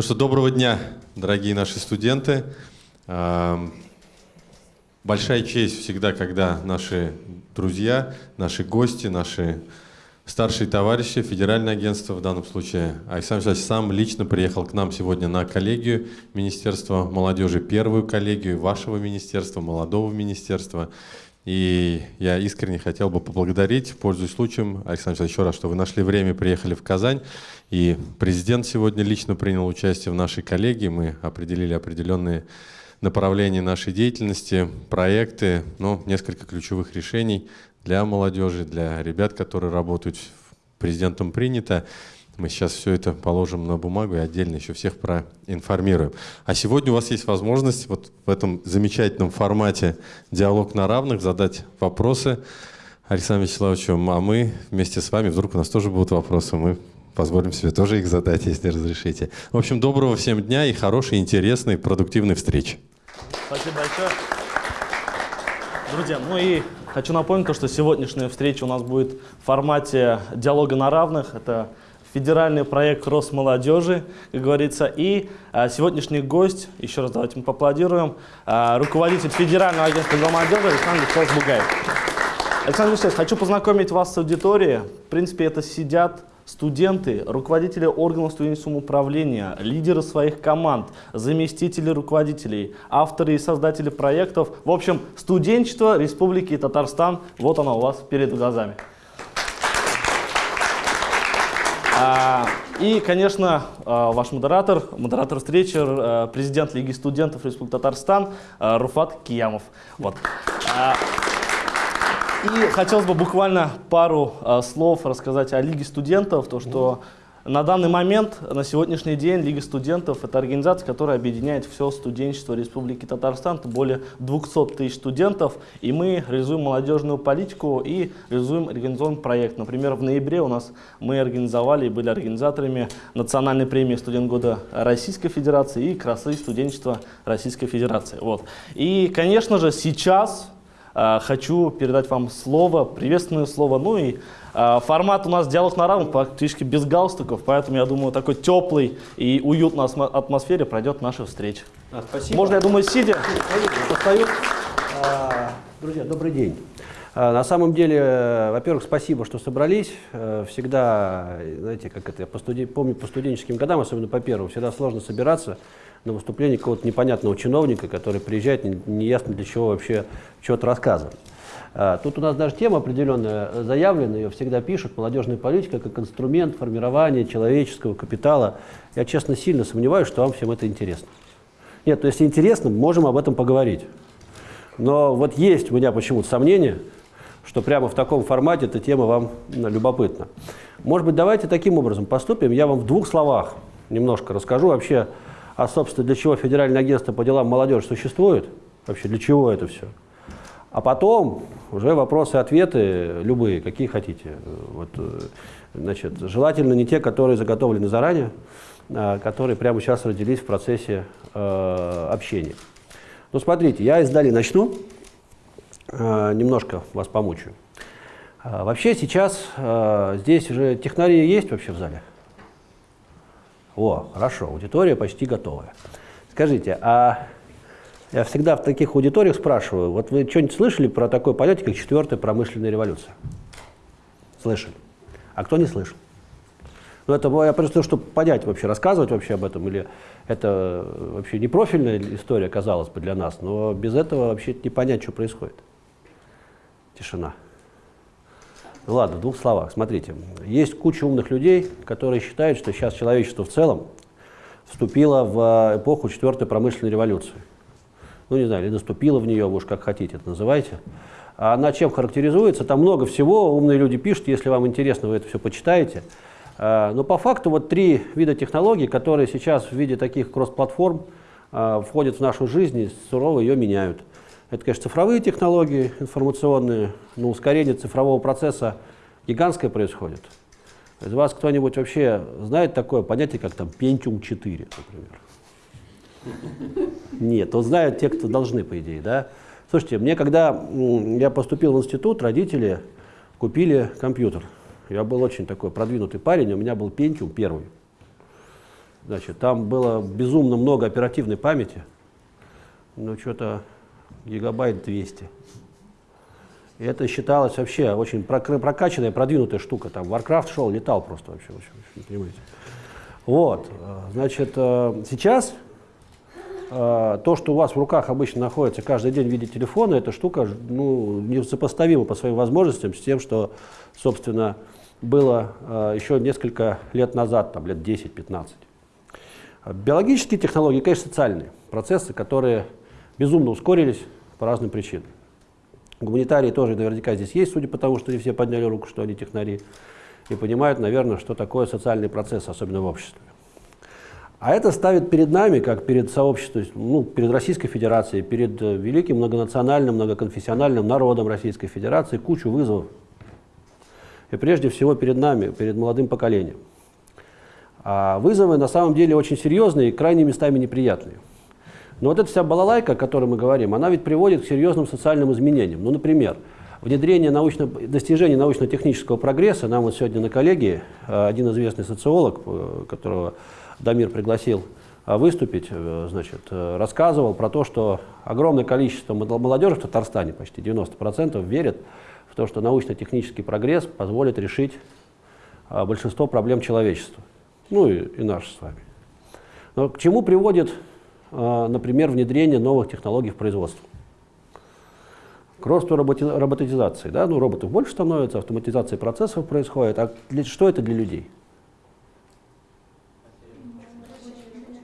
Ну что, доброго дня, дорогие наши студенты. Большая честь всегда, когда наши друзья, наши гости, наши старшие товарищи, федеральное агентство, в данном случае Александр Александрович сам лично приехал к нам сегодня на коллегию Министерства молодежи, первую коллегию вашего министерства, молодого министерства. И я искренне хотел бы поблагодарить, пользуясь случаем, Александр еще раз, что вы нашли время, приехали в Казань. И президент сегодня лично принял участие в нашей коллегии. Мы определили определенные направления нашей деятельности, проекты, ну, несколько ключевых решений для молодежи, для ребят, которые работают президентом принято. Мы сейчас все это положим на бумагу и отдельно еще всех проинформируем. А сегодня у вас есть возможность вот в этом замечательном формате «Диалог на равных» задать вопросы Александру Вячеславовичу, а мы вместе с вами, вдруг у нас тоже будут вопросы, мы позволим себе тоже их задать, если разрешите. В общем, доброго всем дня и хорошей, интересной, продуктивной встречи. Спасибо большое. Друзья, ну и хочу напомнить, что сегодняшняя встреча у нас будет в формате диалога на равных. Это федеральный проект Росмолодежи, как говорится. И а, сегодняшний гость, еще раз давайте мы поаплодируем, а, руководитель Федерального агентства молодежи Александр Вячеславович Бугаев. Александр Вячеславович, хочу познакомить вас с аудиторией. В принципе, это сидят студенты, руководители органов студенческого управления, лидеры своих команд, заместители руководителей, авторы и создатели проектов. В общем, студенчество Республики Татарстан, вот оно у вас перед глазами. А, и, конечно, а, ваш модератор, модератор встречи, а, президент Лиги студентов Республики Татарстан Руфат Киямов. Вот. И хотелось бы буквально пару слов рассказать о Лиге студентов, то, что на данный момент, на сегодняшний день, Лига студентов – это организация, которая объединяет все студенчество Республики Татарстан, это более 200 тысяч студентов, и мы реализуем молодежную политику и реализуем организационный проект. Например, в ноябре у нас мы организовали и были организаторами национальной премии «Студент года Российской Федерации» и «Красы студенчества Российской Федерации». Вот. И, конечно же, сейчас хочу передать вам слово, приветственное слово, ну и а, формат у нас диалог на равных, практически без галстуков, поэтому я думаю, такой теплый и уютной атмосфере пройдет наша встреча. А, спасибо. Можно, я думаю, сидя, постою. А, друзья, добрый день. А, на самом деле, во-первых, спасибо, что собрались. Э, всегда, знаете, как это, я по студи... помню по студенческим годам, особенно по первому, всегда сложно собираться на выступление какого-то непонятного чиновника, который приезжает, неясно для чего вообще что-то рассказывать. А, тут у нас даже тема определенная заявлена, ее всегда пишут, молодежная политика как инструмент формирования человеческого капитала. Я, честно, сильно сомневаюсь, что вам всем это интересно. Нет, то есть интересно, можем об этом поговорить. Но вот есть у меня почему-то сомнение, что прямо в таком формате эта тема вам любопытна. Может быть, давайте таким образом поступим. Я вам в двух словах немножко расскажу вообще, а, собственно, для чего Федеральное агентство по делам молодежи существует, вообще для чего это все. А потом уже вопросы и ответы любые, какие хотите. Вот, э, значит, желательно не те, которые заготовлены заранее, а которые прямо сейчас родились в процессе э, общения. Ну, смотрите, я издали начну, немножко вас помучаю. А, вообще сейчас э, здесь уже технари есть вообще в зале? О, хорошо, аудитория почти готовая. Скажите, а я всегда в таких аудиториях спрашиваю, вот вы что-нибудь слышали про такое понятие, как четвертая промышленная революция? Слышали. А кто не слышал? Ну, это я просто, чтобы понять вообще, рассказывать вообще об этом, или это вообще не профильная история, казалось бы, для нас, но без этого вообще не понять, что происходит. Тишина. Ну ладно, в двух словах. Смотрите, есть куча умных людей, которые считают, что сейчас человечество в целом вступило в эпоху четвертой промышленной революции ну не знаю, или наступила в нее, уж как хотите это называйте. А она чем характеризуется? Там много всего, умные люди пишут, если вам интересно, вы это все почитаете. А, но по факту вот три вида технологий, которые сейчас в виде таких кросс-платформ а, входят в нашу жизнь и сурово ее меняют. Это, конечно, цифровые технологии информационные, но ускорение цифрового процесса гигантское происходит. Из вас кто-нибудь вообще знает такое понятие, как там Pentium 4, например? Нет, вот знают те, кто должны, по идее, да. Слушайте, мне когда я поступил в институт, родители купили компьютер. Я был очень такой продвинутый парень, у меня был Pentium первый. Значит, там было безумно много оперативной памяти, ну что-то гигабайт 200. И это считалось вообще очень прокачанная, продвинутая штука. Там Warcraft шел, летал просто вообще, вообще, вообще понимаете. Вот, значит, э, сейчас э, то, что у вас в руках обычно находится каждый день в виде телефона, эта штука ну, несопоставима по своим возможностям с тем, что, собственно, было э, еще несколько лет назад, там, лет 10-15. Биологические технологии, конечно, социальные процессы, которые безумно ускорились по разным причинам. Гуманитарии тоже наверняка здесь есть, судя по тому, что не все подняли руку, что они технари, и понимают, наверное, что такое социальный процесс, особенно в обществе. А это ставит перед нами, как перед сообществом, ну, перед Российской Федерацией, перед э, великим многонациональным, многоконфессиональным народом Российской Федерации кучу вызовов. И прежде всего перед нами, перед молодым поколением. А вызовы на самом деле очень серьезные и крайне местами неприятные. Но вот эта вся балалайка, о которой мы говорим, она ведь приводит к серьезным социальным изменениям. Ну, например, внедрение научно, достижений научно-технического прогресса. Нам вот сегодня на коллегии э, один известный социолог, э, которого Дамир пригласил э, выступить, значит, рассказывал про то, что огромное количество молодежи в Татарстане, почти 90%, верят в то, что научно-технический прогресс позволит решить большинство проблем человечества. Ну и, и наш с вами. Но к чему приводит например, внедрение новых технологий в производство. К росту роботи роботизации. Да? Ну, роботов больше становится, автоматизация процессов происходит. А для, что это для людей?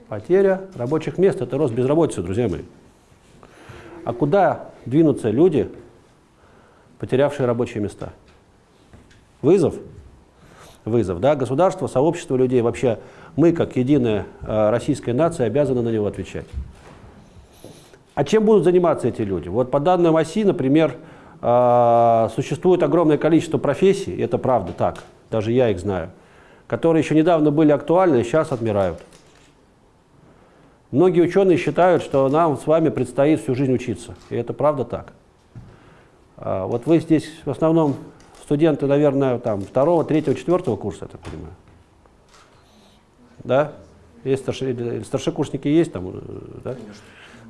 Потеря рабочих мест – это рост безработицы, друзья мои. А куда двинутся люди, потерявшие рабочие места? Вызов? Вызов, да? Государство, сообщество людей, вообще мы, как единая э, российская нация, обязаны на него отвечать. А чем будут заниматься эти люди? Вот по данным ОСИ, например, э, существует огромное количество профессий, это правда так, даже я их знаю, которые еще недавно были актуальны, и сейчас отмирают. Многие ученые считают, что нам с вами предстоит всю жизнь учиться, и это правда так. А вот вы здесь в основном студенты, наверное, там, второго, третьего, четвертого курса, я так понимаю да? Есть старши, старшекурсники есть там, э, да?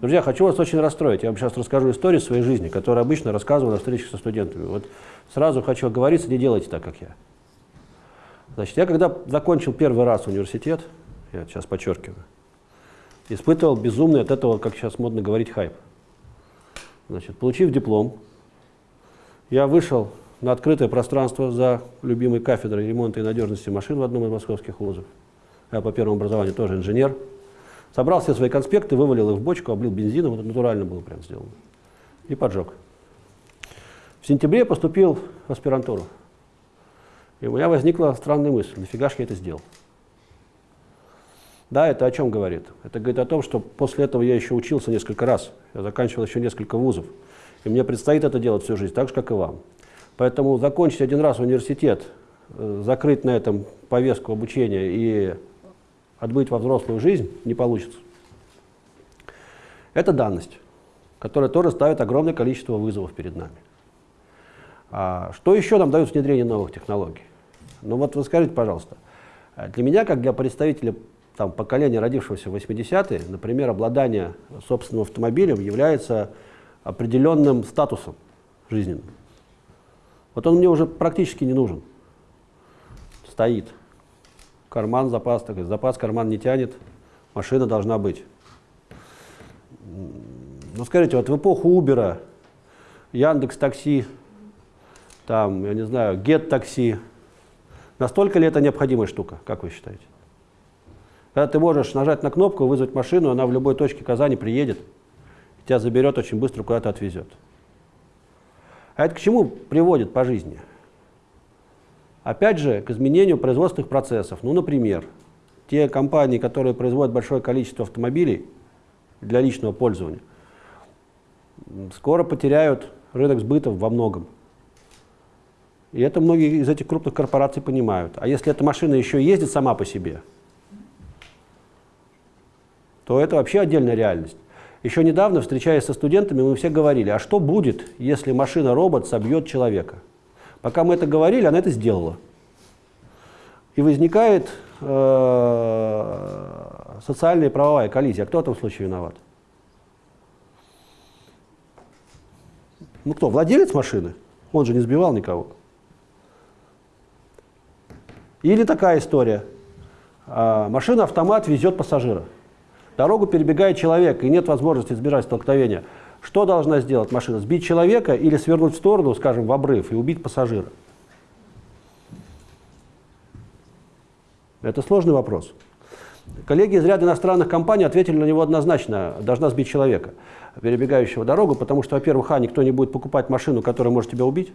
Друзья, хочу вас очень расстроить. Я вам сейчас расскажу историю своей жизни, которую обычно рассказываю на встречах со студентами. Вот сразу хочу оговориться, не делайте так, как я. Значит, я когда закончил первый раз университет, я сейчас подчеркиваю, испытывал безумный от этого, как сейчас модно говорить, хайп. Значит, получив диплом, я вышел на открытое пространство за любимой кафедрой ремонта и надежности машин в одном из московских вузов я по первому образованию тоже инженер, собрал все свои конспекты, вывалил их в бочку, облил бензином, это натурально было прям сделано, и поджег. В сентябре поступил в аспирантуру. И у меня возникла странная мысль, нафига же я это сделал? Да, это о чем говорит? Это говорит о том, что после этого я еще учился несколько раз, я заканчивал еще несколько вузов, и мне предстоит это делать всю жизнь, так же, как и вам. Поэтому закончить один раз университет, э, закрыть на этом повестку обучения и отбыть во взрослую жизнь не получится. Это данность, которая тоже ставит огромное количество вызовов перед нами. А что еще нам дают внедрение новых технологий? Ну вот вы скажите, пожалуйста, для меня, как для представителя там, поколения, родившегося в 80-е, например, обладание собственным автомобилем является определенным статусом жизненным. Вот он мне уже практически не нужен. Стоит карман запас, так запас карман не тянет, машина должна быть. Ну скажите, вот в эпоху Убера, Яндекс Такси, там, я не знаю, Get Такси, настолько ли это необходимая штука, как вы считаете? Когда ты можешь нажать на кнопку, вызвать машину, она в любой точке Казани приедет, тебя заберет очень быстро, куда-то отвезет. А это к чему приводит по жизни? Опять же, к изменению производственных процессов. Ну, например, те компании, которые производят большое количество автомобилей для личного пользования, скоро потеряют рынок сбыта во многом. И это многие из этих крупных корпораций понимают. А если эта машина еще ездит сама по себе, то это вообще отдельная реальность. Еще недавно, встречаясь со студентами, мы все говорили, а что будет, если машина-робот собьет человека? Пока мы это говорили, она это сделала. И возникает э, социальная и правовая коллизия. Кто в этом случае виноват? Ну кто, владелец машины? Он же не сбивал никого. Или такая история. А, Машина-автомат везет пассажира. Дорогу перебегает человек, и нет возможности избежать столкновения. Что должна сделать машина? Сбить человека или свернуть в сторону, скажем, в обрыв, и убить пассажира? Это сложный вопрос. Коллеги из ряда иностранных компаний ответили на него однозначно. Должна сбить человека, перебегающего дорогу, потому что, во-первых, а, никто не будет покупать машину, которая может тебя убить.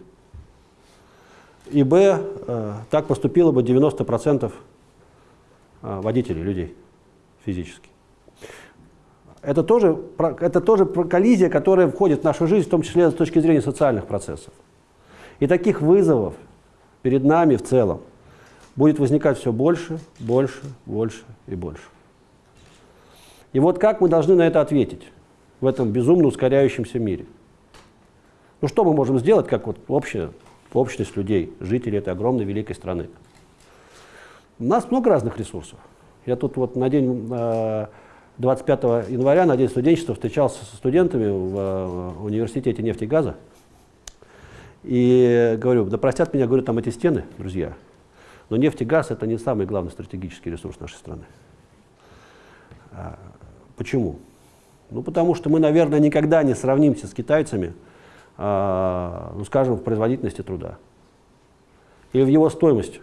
И, б, э, так поступило бы 90% э, водителей, людей физически. Это тоже, это тоже коллизия, которая входит в нашу жизнь, в том числе с точки зрения социальных процессов. И таких вызовов перед нами в целом будет возникать все больше, больше, больше и больше. И вот как мы должны на это ответить в этом безумно ускоряющемся мире? Ну что мы можем сделать, как вот общая общность людей, жителей этой огромной великой страны? У нас много разных ресурсов. Я тут вот на день 25 э, января, на день студенчества, встречался со студентами в э, университете нефти и газа. И говорю, да простят меня, говорю, там эти стены, друзья, но нефть и газ – это не самый главный стратегический ресурс нашей страны. А, почему? Ну, потому что мы, наверное, никогда не сравнимся с китайцами, а, ну, скажем, в производительности труда или в его стоимости.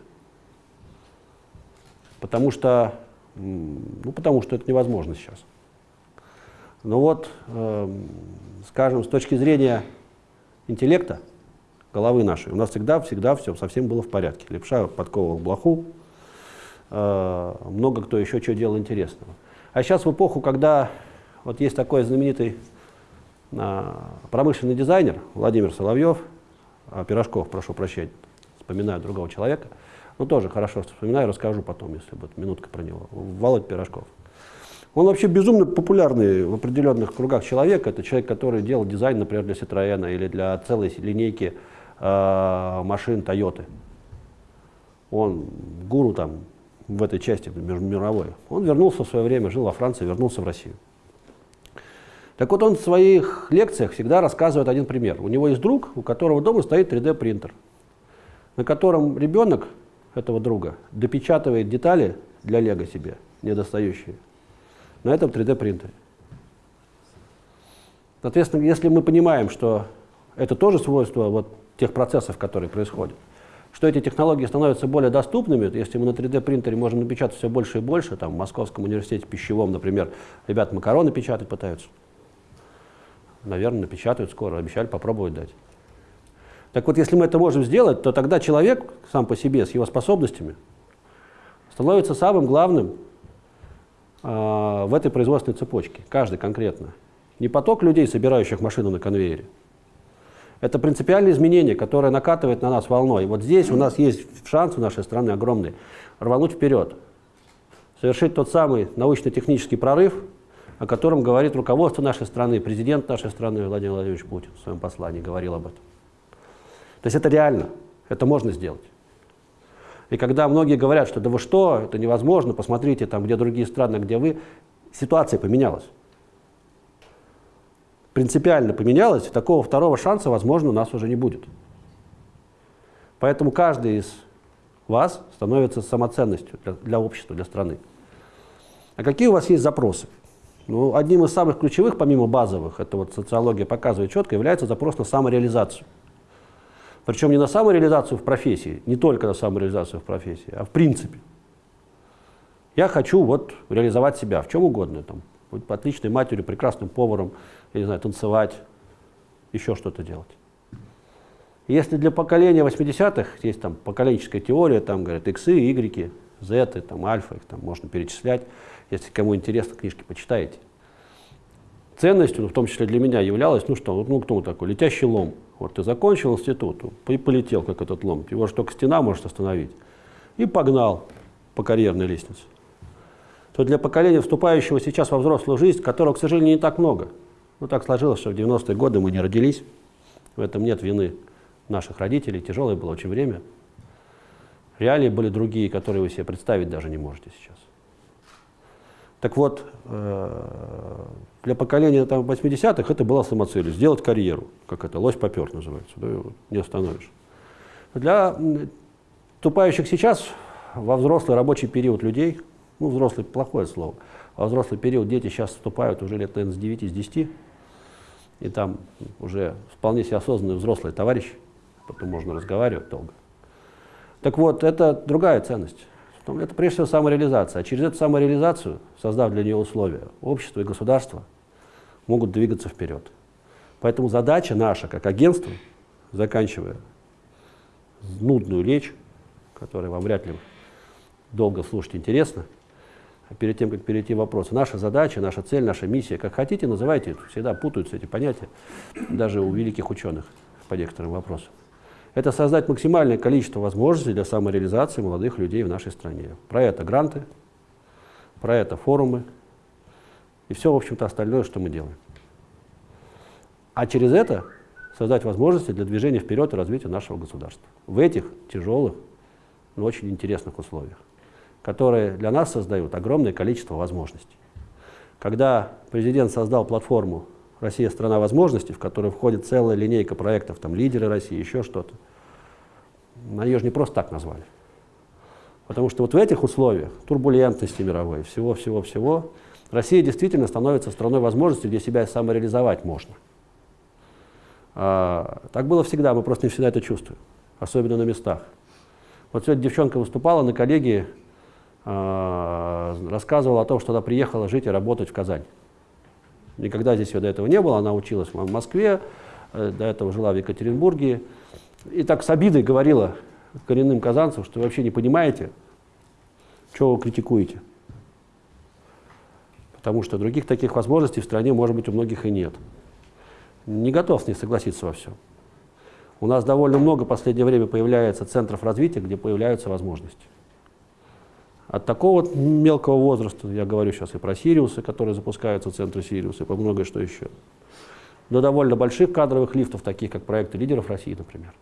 Потому что, ну, потому что это невозможно сейчас. Но вот, э, скажем, с точки зрения интеллекта, головы нашей. У нас всегда, всегда все совсем было в порядке. Лепша подковывал блоху, э, много кто еще что делал интересного. А сейчас в эпоху, когда вот есть такой знаменитый э, промышленный дизайнер Владимир Соловьев, э, Пирожков, прошу прощения, вспоминаю другого человека, ну тоже хорошо вспоминаю, расскажу потом, если будет минутка про него, Володь Пирожков. Он вообще безумно популярный в определенных кругах человек. Это человек, который делал дизайн, например, для Citroёn или для целой линейки э, машин Toyota. Он гуру там в этой части мировой. Он вернулся в свое время, жил во Франции, вернулся в Россию. Так вот он в своих лекциях всегда рассказывает один пример. У него есть друг, у которого дома стоит 3D принтер, на котором ребенок этого друга допечатывает детали для лего себе, недостающие, на этом 3D принтере. Соответственно, если мы понимаем, что это тоже свойство вот тех процессов, которые происходят. Что эти технологии становятся более доступными, если мы на 3D принтере можем напечатать все больше и больше, там в Московском университете пищевом, например, ребят макароны печатать пытаются. Наверное, напечатают скоро, обещали попробовать дать. Так вот, если мы это можем сделать, то тогда человек сам по себе, с его способностями, становится самым главным э, в этой производственной цепочке, каждый конкретно. Не поток людей, собирающих машину на конвейере, это принципиальное изменение, которое накатывает на нас волной. Вот здесь у нас есть шанс у нашей страны огромный рвануть вперед, совершить тот самый научно-технический прорыв, о котором говорит руководство нашей страны, президент нашей страны Владимир Владимирович Путин в своем послании говорил об этом. То есть это реально, это можно сделать. И когда многие говорят, что да вы что, это невозможно, посмотрите там, где другие страны, где вы, ситуация поменялась принципиально поменялось, такого второго шанса, возможно, у нас уже не будет. Поэтому каждый из вас становится самоценностью для, для общества, для страны. А какие у вас есть запросы? Ну, одним из самых ключевых, помимо базовых, это вот социология показывает четко, является запрос на самореализацию. Причем не на самореализацию в профессии, не только на самореализацию в профессии, а в принципе. Я хочу вот реализовать себя в чем угодно, там, быть отличной матерью, прекрасным поваром, я не знаю, танцевать, еще что-то делать. Если для поколения 80-х есть там поколенческая теория, там говорят иксы, игреки, зеты, там альфа, их там можно перечислять. Если кому интересно, книжки почитаете. Ценностью, ну, в том числе для меня, являлось, ну что, ну кто такой, летящий лом. Вот ты закончил институт и полетел, как этот лом. Его же только стена может остановить. И погнал по карьерной лестнице. То для поколения, вступающего сейчас во взрослую жизнь, которого, к сожалению, не так много, ну, так сложилось, что в 90-е годы мы не родились. В этом нет вины наших родителей. Тяжелое было очень время. Реалии были другие, которые вы себе представить даже не можете сейчас. Так вот, э, для поколения там, 80-х это была самоцель, сделать карьеру, как это, лось попер называется, да, не остановишь. Для тупающих сейчас, во взрослый рабочий период людей, ну, взрослый плохое слово, во взрослый период дети сейчас вступают уже лет, наверное, с 9, с 10, и там уже вполне себе осознанный взрослый товарищ, потом можно разговаривать долго. Так вот, это другая ценность. Это прежде всего самореализация. А через эту самореализацию, создав для нее условия, общество и государство могут двигаться вперед. Поэтому задача наша, как агентство, заканчивая нудную речь, которая вам вряд ли долго слушать интересно, а перед тем, как перейти в вопросы, наша задача, наша цель, наша миссия, как хотите, называйте, всегда путаются эти понятия, даже у великих ученых по некоторым вопросам это создать максимальное количество возможностей для самореализации молодых людей в нашей стране. Про это гранты, про это форумы и все, в общем-то, остальное, что мы делаем. А через это создать возможности для движения вперед и развития нашего государства. В этих тяжелых, но очень интересных условиях, которые для нас создают огромное количество возможностей. Когда президент создал платформу Россия – страна возможностей, в которую входит целая линейка проектов, там лидеры России, еще что-то. На ее же не просто так назвали. Потому что вот в этих условиях турбулентности мировой, всего-всего-всего, Россия действительно становится страной возможностей, где себя самореализовать можно. А, так было всегда, мы просто не всегда это чувствуем, особенно на местах. Вот сегодня девчонка выступала на коллегии, а, рассказывала о том, что она приехала жить и работать в Казань. Никогда здесь ее до этого не было, она училась в Москве, э, до этого жила в Екатеринбурге. И так с обидой говорила коренным казанцам, что вы вообще не понимаете, что вы критикуете. Потому что других таких возможностей в стране, может быть, у многих и нет. Не готов с ней согласиться во всем. У нас довольно много в последнее время появляется центров развития, где появляются возможности. От такого вот мелкого возраста, я говорю сейчас и про Сириусы, которые запускаются в центре Сириуса, и по многое что еще, до довольно больших кадровых лифтов, таких как проекты лидеров России, например.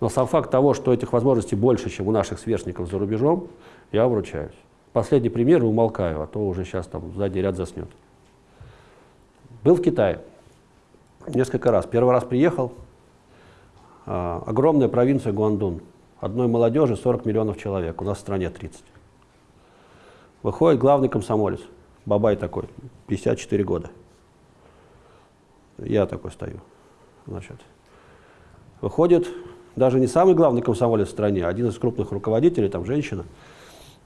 Но сам факт того, что этих возможностей больше, чем у наших сверстников за рубежом, я вручаюсь. Последний пример и умолкаю, а то уже сейчас там сзади ряд заснет. Был в Китае несколько раз. Первый раз приехал, а, огромная провинция Гуандун, одной молодежи 40 миллионов человек, у нас в стране 30. Выходит главный комсомолец, бабай такой, 54 года. Я такой стою. Значит, выходит даже не самый главный комсомолец в стране, а один из крупных руководителей, там женщина,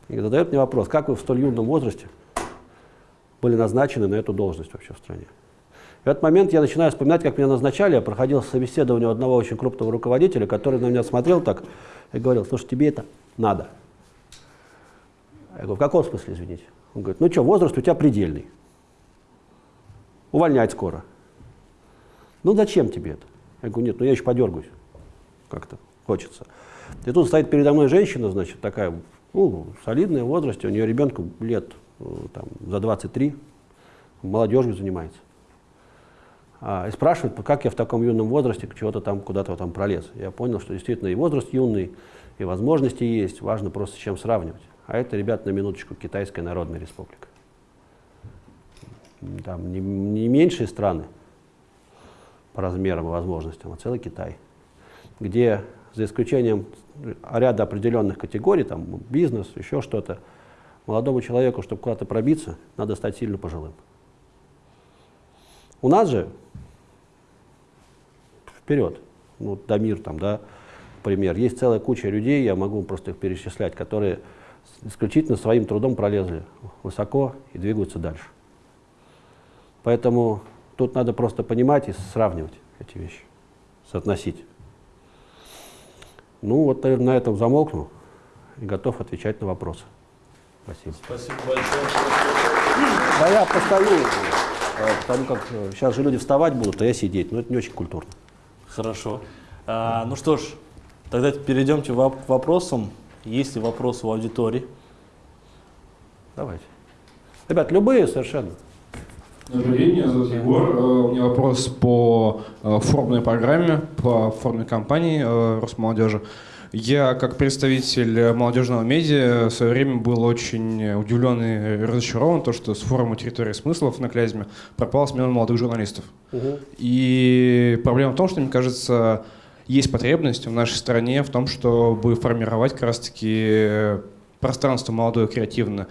и задает мне вопрос, как вы в столь юном возрасте были назначены на эту должность вообще в стране. В этот момент я начинаю вспоминать, как меня назначали. Я проходил собеседование у одного очень крупного руководителя, который на меня смотрел так и говорил, слушай, тебе это надо. Я говорю, в каком смысле, извините? Он говорит, ну что, возраст у тебя предельный. Увольнять скоро. Ну зачем тебе это? Я говорю, нет, ну я еще подергаюсь. Как-то хочется. И тут стоит передо мной женщина, значит, такая, ну, солидная в возрасте, у нее ребенку лет э, там, за 23, молодежью занимается. А, и спрашивает, как я в таком юном возрасте чего-то там куда-то там пролез. Я понял, что действительно и возраст юный, и возможности есть, важно просто с чем сравнивать. А это, ребят, на минуточку, Китайская Народная Республика. Там не, не меньшие страны по размерам и возможностям, а целый Китай, где за исключением ряда определенных категорий, там бизнес, еще что-то, молодому человеку, чтобы куда-то пробиться, надо стать сильно пожилым. У нас же вперед, ну, Дамир там, да, пример, есть целая куча людей, я могу просто их перечислять, которые исключительно своим трудом пролезли высоко и двигаются дальше. Поэтому тут надо просто понимать и сравнивать эти вещи, соотносить. Ну вот, наверное, на этом замолкну и готов отвечать на вопросы. Спасибо. Спасибо большое. Да я постою. Э, потому как сейчас э, же люди вставать будут, а я сидеть. Но это не очень культурно. Хорошо. А, ну что ж, тогда перейдемте к вопросам. Есть ли вопросы у аудитории? Давайте. Ребят, любые совершенно. Добрый день, меня зовут Егор. Э, у меня вопрос по формной программе, по форме компании Росмолодежи. Я, как представитель молодежного медиа, в свое время был очень удивлен и разочарован, то, что с форума «Территория смыслов» на Клязьме пропала смена молодых журналистов. Угу. И проблема в том, что, мне кажется, есть потребность в нашей стране в том, чтобы формировать как раз-таки пространство молодое, креативное.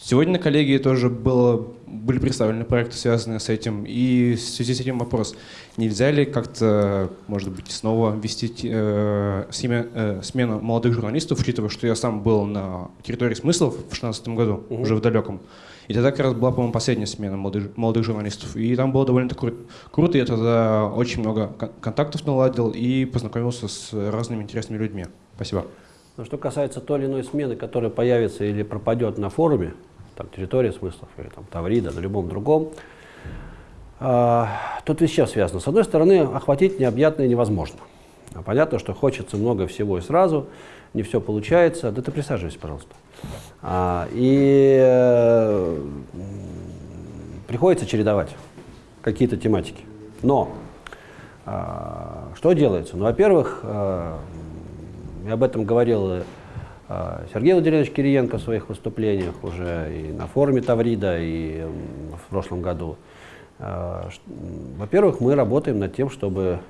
Сегодня на коллегии тоже было, были представлены проекты, связанные с этим. И в связи с этим вопрос, нельзя ли как-то, может быть, снова ввести э, семя, э, смену молодых журналистов, учитывая, что я сам был на территории смыслов в 2016 году, угу. уже в далеком. И тогда как раз была, по-моему, последняя смена молодых, молодых журналистов. И там было довольно кру- круто. Я тогда очень много контактов наладил и познакомился с разными интересными людьми. Спасибо. Но что касается той или иной смены, которая появится или пропадет на форуме, там, территория смыслов, или там, Таврида, на любом другом, э, тут ведь все связано. С одной стороны, охватить необъятное невозможно. А понятно, что хочется много всего и сразу, не все получается. Да ты присаживайся, пожалуйста. А, и э, приходится чередовать какие-то тематики. Но э, что делается? Ну, во-первых, э, я об этом говорил э, Сергей Владимирович Кириенко в своих выступлениях уже и на форуме Таврида, и в прошлом году. Э, во-первых, мы работаем над тем, чтобы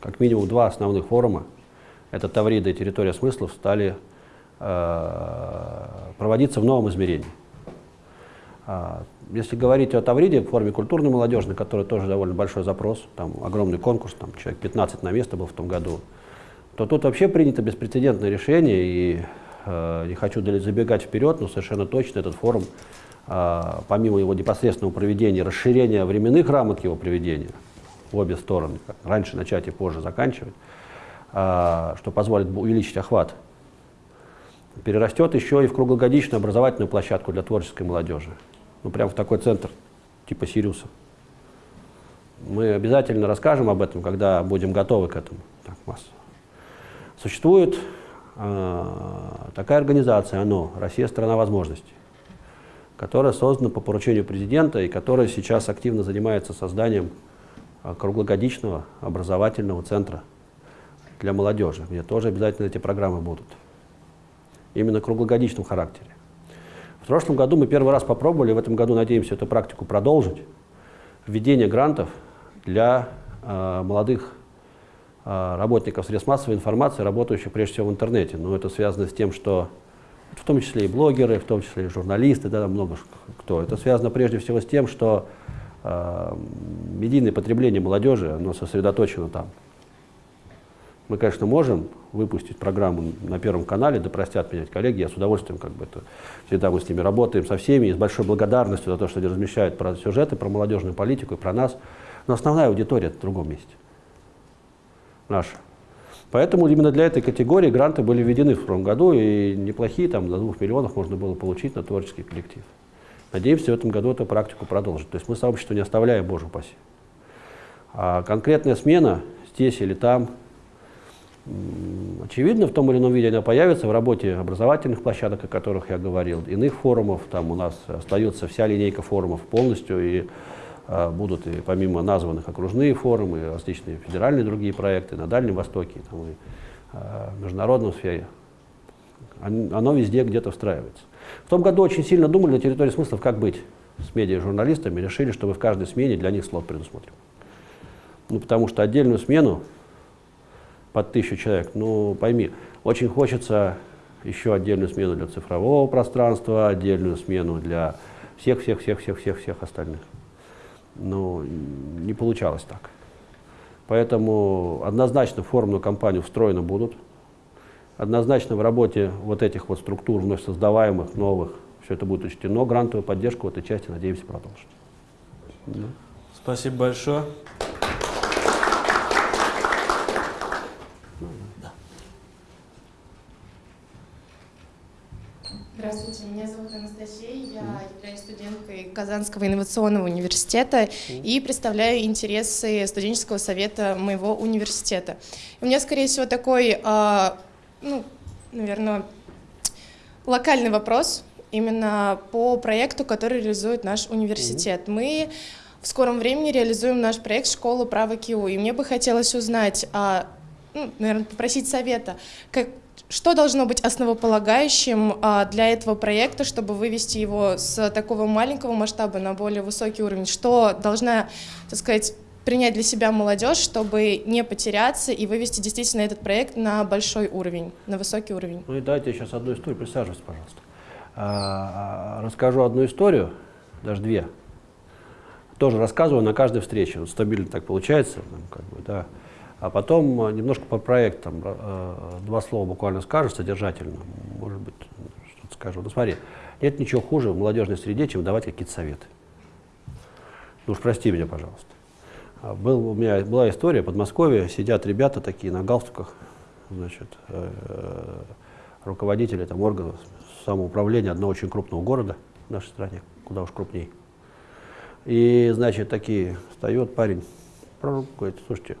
как минимум два основных форума, это Таврида и территория смыслов, стали э, проводиться в новом измерении. Если говорить о Тавриде в форме культурной молодежной, которая тоже довольно большой запрос, там огромный конкурс, там человек 15 на место был в том году, то тут вообще принято беспрецедентное решение, и не хочу забегать вперед, но совершенно точно этот форум, э, помимо его непосредственного проведения, расширения временных рамок его проведения в обе стороны, раньше начать и позже заканчивать, э, что позволит увеличить охват, перерастет еще и в круглогодичную образовательную площадку для творческой молодежи. Ну, прямо в такой центр, типа Сириуса. Мы обязательно расскажем об этом, когда будем готовы к этому. Так, масса. Существует э, такая организация, оно, Россия – страна возможностей, которая создана по поручению президента и которая сейчас активно занимается созданием э, круглогодичного образовательного центра для молодежи, где тоже обязательно эти программы будут. Именно в круглогодичном характере. В прошлом году мы первый раз попробовали, в этом году надеемся эту практику продолжить, введение грантов для э, молодых а, работников средств массовой информации, работающих прежде всего в интернете. Но это связано с тем, что в том числе и блогеры, в том числе и журналисты, да, много кто. Это связано прежде всего с тем, что э, медийное потребление молодежи, оно сосредоточено там. Мы, конечно, можем выпустить программу на Первом канале, да простят меня коллеги, я с удовольствием как бы это, всегда мы с ними работаем, со всеми, и с большой благодарностью за то, что они размещают про сюжеты, про молодежную политику и про нас. Но основная аудитория в другом месте наша. Поэтому именно для этой категории гранты были введены в прошлом году, и неплохие, там до 2 миллионов можно было получить на творческий коллектив. Надеемся, в этом году эту практику продолжить. То есть мы сообщество не оставляем, боже упаси. А конкретная смена здесь или там, очевидно, в том или ином виде она появится в работе образовательных площадок, о которых я говорил, иных форумов. Там у нас остается вся линейка форумов полностью, и будут и помимо названных окружные форумы, различные федеральные другие проекты на Дальнем Востоке, там, и а, в международном сфере. Оно везде где-то встраивается. В том году очень сильно думали на территории смыслов, как быть с медиа-журналистами, решили, чтобы в каждой смене для них слот предусмотрен. Ну, потому что отдельную смену под тысячу человек, ну, пойми, очень хочется еще отдельную смену для цифрового пространства, отдельную смену для всех-всех-всех-всех-всех остальных но не получалось так. Поэтому однозначно в форумную кампанию встроены будут. Однозначно в работе вот этих вот структур, вновь создаваемых, новых, все это будет учтено. Грантовую поддержку в этой части, надеемся, продолжить. Да. Спасибо большое. Здравствуйте, меня зовут Анастасия, я являюсь студенткой Казанского инновационного университета и представляю интересы студенческого совета моего университета. У меня, скорее всего, такой, а, ну, наверное, локальный вопрос именно по проекту, который реализует наш университет. Мы в скором времени реализуем наш проект «Школа права КИУ», и мне бы хотелось узнать, а, ну, наверное, попросить совета, как, что должно быть основополагающим а, для этого проекта, чтобы вывести его с такого маленького масштаба на более высокий уровень? Что должна, так сказать, принять для себя молодежь, чтобы не потеряться и вывести действительно этот проект на большой уровень, на высокий уровень? Ну и дайте я сейчас одну историю, присаживайтесь, пожалуйста. А, расскажу одну историю, даже две. Тоже рассказываю на каждой встрече, вот стабильно так получается, как бы, да. А потом э, немножко по проектам, э, два слова буквально скажешь содержательно, может быть, что-то скажу. Ну смотри, нет ничего хуже в молодежной среде, чем давать какие-то советы. Ну уж прости меня, пожалуйста. А был, у меня была история, в Подмосковье сидят ребята такие на галстуках, значит, э, руководители там, органов самоуправления одного очень крупного города в нашей стране, куда уж крупней. И, значит, такие, встает парень, говорит, слушайте,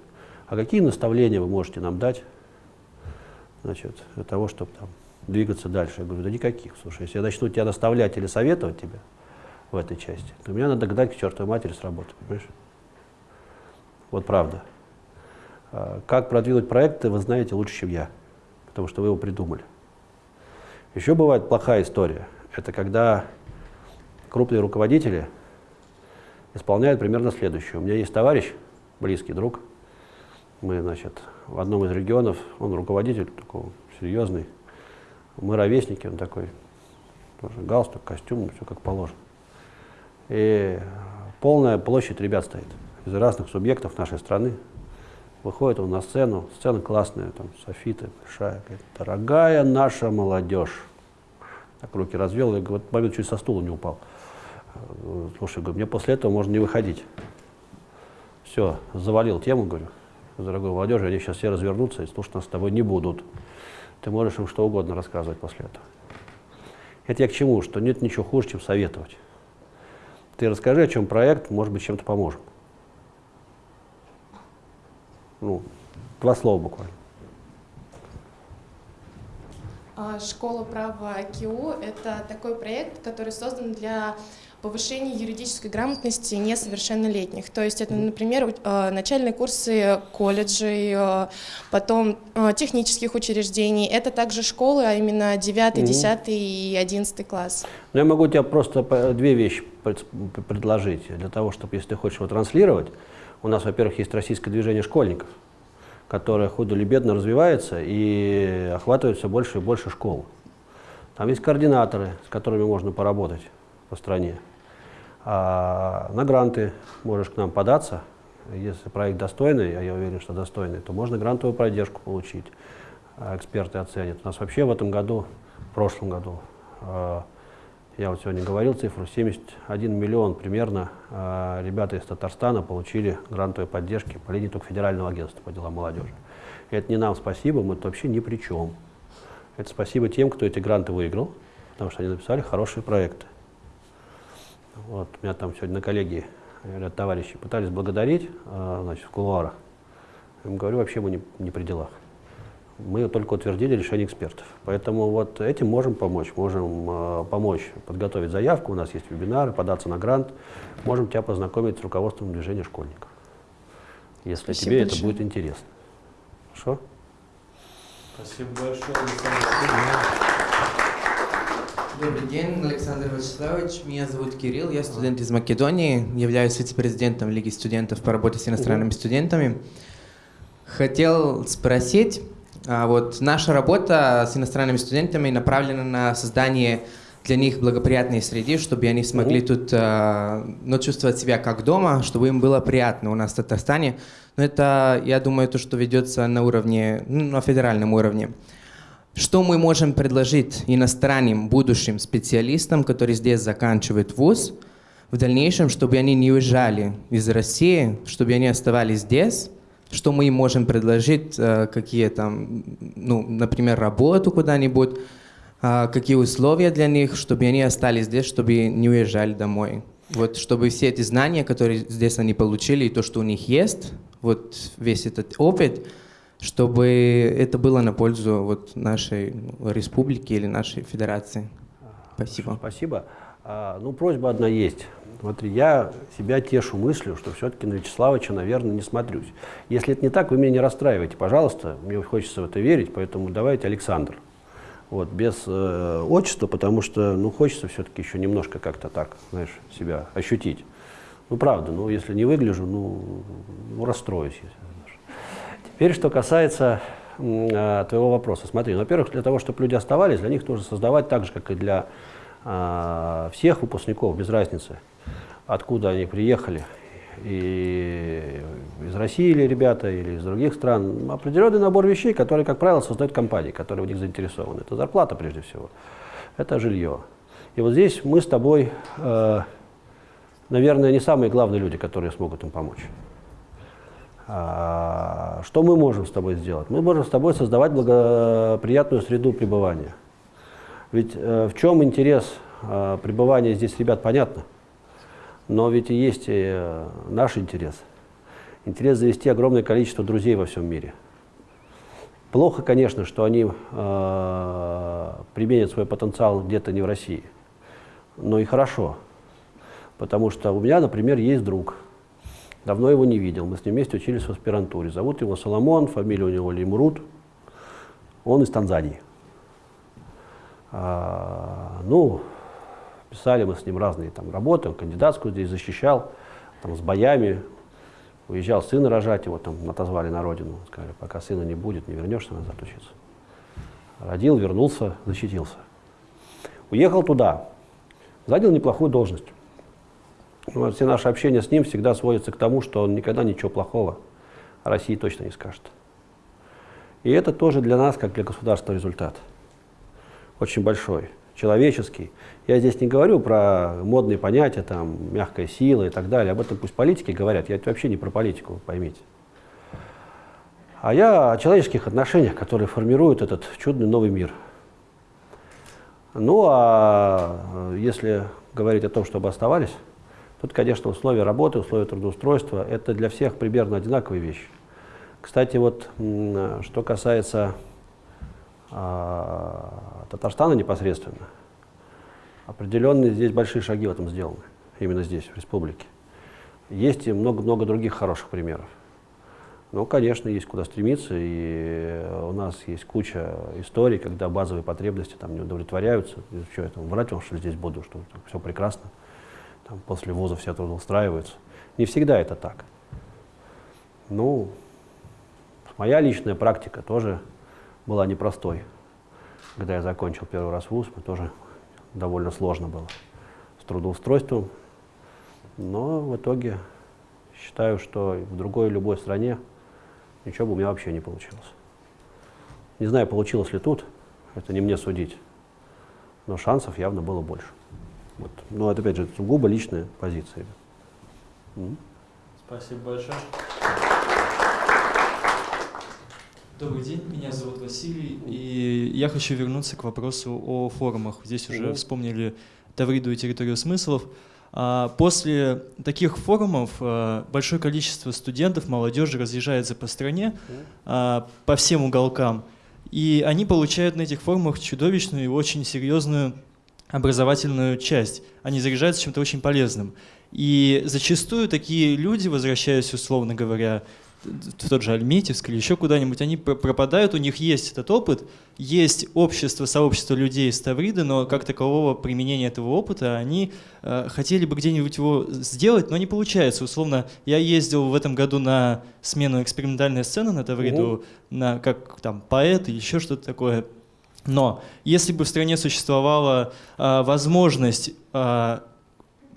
а какие наставления вы можете нам дать значит, для того, чтобы там, двигаться дальше? Я говорю, да никаких. Слушай, если я начну тебя наставлять или советовать тебя в этой части, то меня надо гнать к чертовой матери с работы, понимаешь? Вот правда. А как продвинуть проекты, вы знаете лучше, чем я, потому что вы его придумали. Еще бывает плохая история. Это когда крупные руководители исполняют примерно следующее. У меня есть товарищ, близкий друг, мы, значит, в одном из регионов, он руководитель такой серьезный, мы ровесники, он такой, тоже галстук, костюм, все как положено. И полная площадь ребят стоит из разных субъектов нашей страны. Выходит он на сцену, сцена классная, там софиты, большая, говорит, дорогая наша молодежь. Так руки развел, и в момент чуть со стула не упал. Слушай, говорю, мне после этого можно не выходить. Все, завалил тему, говорю дорогой молодежи, они сейчас все развернутся и слушать нас с тобой не будут. Ты можешь им что угодно рассказывать после этого. Это я к чему? Что нет ничего хуже, чем советовать. Ты расскажи, о чем проект, может быть, чем-то поможем. Ну, два слова буквально. А, Школа права КИУ – это такой проект, который создан для повышение юридической грамотности несовершеннолетних. То есть это, например, э, начальные курсы колледжей, э, потом э, технических учреждений. Это также школы, а именно 9, 10 и 11 класс. Ну, я могу тебе просто две вещи предложить. Для того, чтобы, если ты хочешь его транслировать, у нас, во-первых, есть российское движение школьников, которое худо или бедно развивается и охватывает все больше и больше школ. Там есть координаторы, с которыми можно поработать по стране. А на гранты можешь к нам податься. Если проект достойный, а я уверен, что достойный, то можно грантовую поддержку получить. А эксперты оценят. У нас вообще в этом году, в прошлом году, а, я вот сегодня говорил цифру, 71 миллион примерно ребята из Татарстана получили грантовые поддержки по линии только Федерального агентства по делам молодежи. И это не нам спасибо, мы вообще ни при чем. Это спасибо тем, кто эти гранты выиграл, потому что они написали хорошие проекты. Вот, меня там сегодня на коллегии ряд товарищей пытались благодарить э, значит, в кулуарах. Я им говорю, вообще мы не, не при делах. Мы только утвердили решение экспертов. Поэтому вот этим можем помочь. Можем э, помочь подготовить заявку, у нас есть вебинары, податься на грант. Можем тебя познакомить с руководством движения школьников, если Спасибо тебе большое. это будет интересно. Хорошо? Спасибо большое, Александр. Добрый день, Александр Вячеславович. Меня зовут Кирилл, я студент из Македонии, являюсь вице-президентом Лиги студентов по работе с иностранными студентами. Хотел спросить, а вот наша работа с иностранными студентами направлена на создание для них благоприятной среды, чтобы они смогли тут э, ну, чувствовать себя как дома, чтобы им было приятно у нас в Татарстане. Но это, я думаю, то, что ведется на уровне, ну, на федеральном уровне. Что мы можем предложить иностранным будущим специалистам, которые здесь заканчивают вуз, в дальнейшем, чтобы они не уезжали из России, чтобы они оставались здесь, что мы им можем предложить, э, какие там, ну, например, работу куда-нибудь, э, какие условия для них, чтобы они остались здесь, чтобы не уезжали домой. Вот, чтобы все эти знания, которые здесь они получили, и то, что у них есть, вот весь этот опыт, чтобы это было на пользу вот нашей республики или нашей федерации. Спасибо. Спасибо. А, ну, просьба одна есть. Смотри, я себя тешу мыслью, что все-таки на Вячеславовича, наверное, не смотрюсь. Если это не так, вы меня не расстраивайте, пожалуйста. Мне хочется в это верить, поэтому давайте Александр. Вот, без э, отчества, потому что, ну, хочется все-таки еще немножко как-то так, знаешь, себя ощутить. Ну, правда, ну, если не выгляжу, ну, ну расстроюсь. Теперь, что касается э, твоего вопроса. Смотри, ну, во-первых, для того, чтобы люди оставались, для них нужно создавать так же, как и для э, всех выпускников, без разницы, откуда они приехали, и из России или ребята, или из других стран, определенный набор вещей, которые, как правило, создают компании, которые в них заинтересованы. Это зарплата, прежде всего, это жилье. И вот здесь мы с тобой, э, наверное, не самые главные люди, которые смогут им помочь. А, что мы можем с тобой сделать? Мы можем с тобой создавать благоприятную среду пребывания. Ведь э, в чем интерес э, пребывания здесь ребят, понятно. Но ведь и есть и э, наш интерес. Интерес завести огромное количество друзей во всем мире. Плохо, конечно, что они э, применят свой потенциал где-то не в России. Но и хорошо. Потому что у меня, например, есть друг. Давно его не видел. Мы с ним вместе учились в аспирантуре. Зовут его Соломон, фамилия у него Лимрут. Он из Танзании. А, ну, Писали мы с ним разные там работы, он кандидатскую здесь защищал, там с боями. Уезжал сына рожать, его там отозвали на родину. Сказали, пока сына не будет, не вернешься назад учиться. Родил, вернулся, защитился. Уехал туда, занял неплохую должность. Вот все наше общение с ним всегда сводится к тому, что он никогда ничего плохого о России точно не скажет. И это тоже для нас, как для государства, результат. Очень большой человеческий. Я здесь не говорю про модные понятия, там, мягкая сила и так далее. Об этом пусть политики говорят. Я вообще не про политику, поймите. А я о человеческих отношениях, которые формируют этот чудный новый мир. Ну, а если говорить о том, чтобы оставались, тут, конечно, условия работы, условия трудоустройства, это для всех примерно одинаковые вещи. Кстати, вот что касается а, Татарстана непосредственно, определенные здесь большие шаги в этом сделаны, именно здесь, в республике. Есть и много-много других хороших примеров. Ну, конечно, есть куда стремиться, и у нас есть куча историй, когда базовые потребности там не удовлетворяются. Что я там, врать вам, что здесь буду, что все прекрасно. Там, после вуза все трудоустраиваются. Не всегда это так. Ну, моя личная практика тоже была непростой. Когда я закончил первый раз вуз, мы тоже довольно сложно было с трудоустройством. Но в итоге считаю, что в другой любой стране ничего бы у меня вообще не получилось. Не знаю, получилось ли тут, это не мне судить, но шансов явно было больше. Вот. Но это, опять же, сугубо личная позиция. Спасибо большое. Добрый день, меня зовут Василий, и я хочу вернуться к вопросу о форумах. Здесь уже вспомнили Тавриду и территорию смыслов. А, после таких форумов а, большое количество студентов, молодежи разъезжается по стране, а, по всем уголкам, и они получают на этих форумах чудовищную и очень серьезную образовательную часть. Они заряжаются чем-то очень полезным. И зачастую такие люди, возвращаясь, условно говоря, в тот же Альметьевск или еще куда-нибудь, они пропадают, у них есть этот опыт, есть общество, сообщество людей из Тавриды, но как такового применения этого опыта они э, хотели бы где-нибудь его сделать, но не получается. Условно, я ездил в этом году на смену экспериментальной сцены на Тавриду, угу. на, как там поэт или еще что-то такое. Но если бы в стране существовала э, возможность э,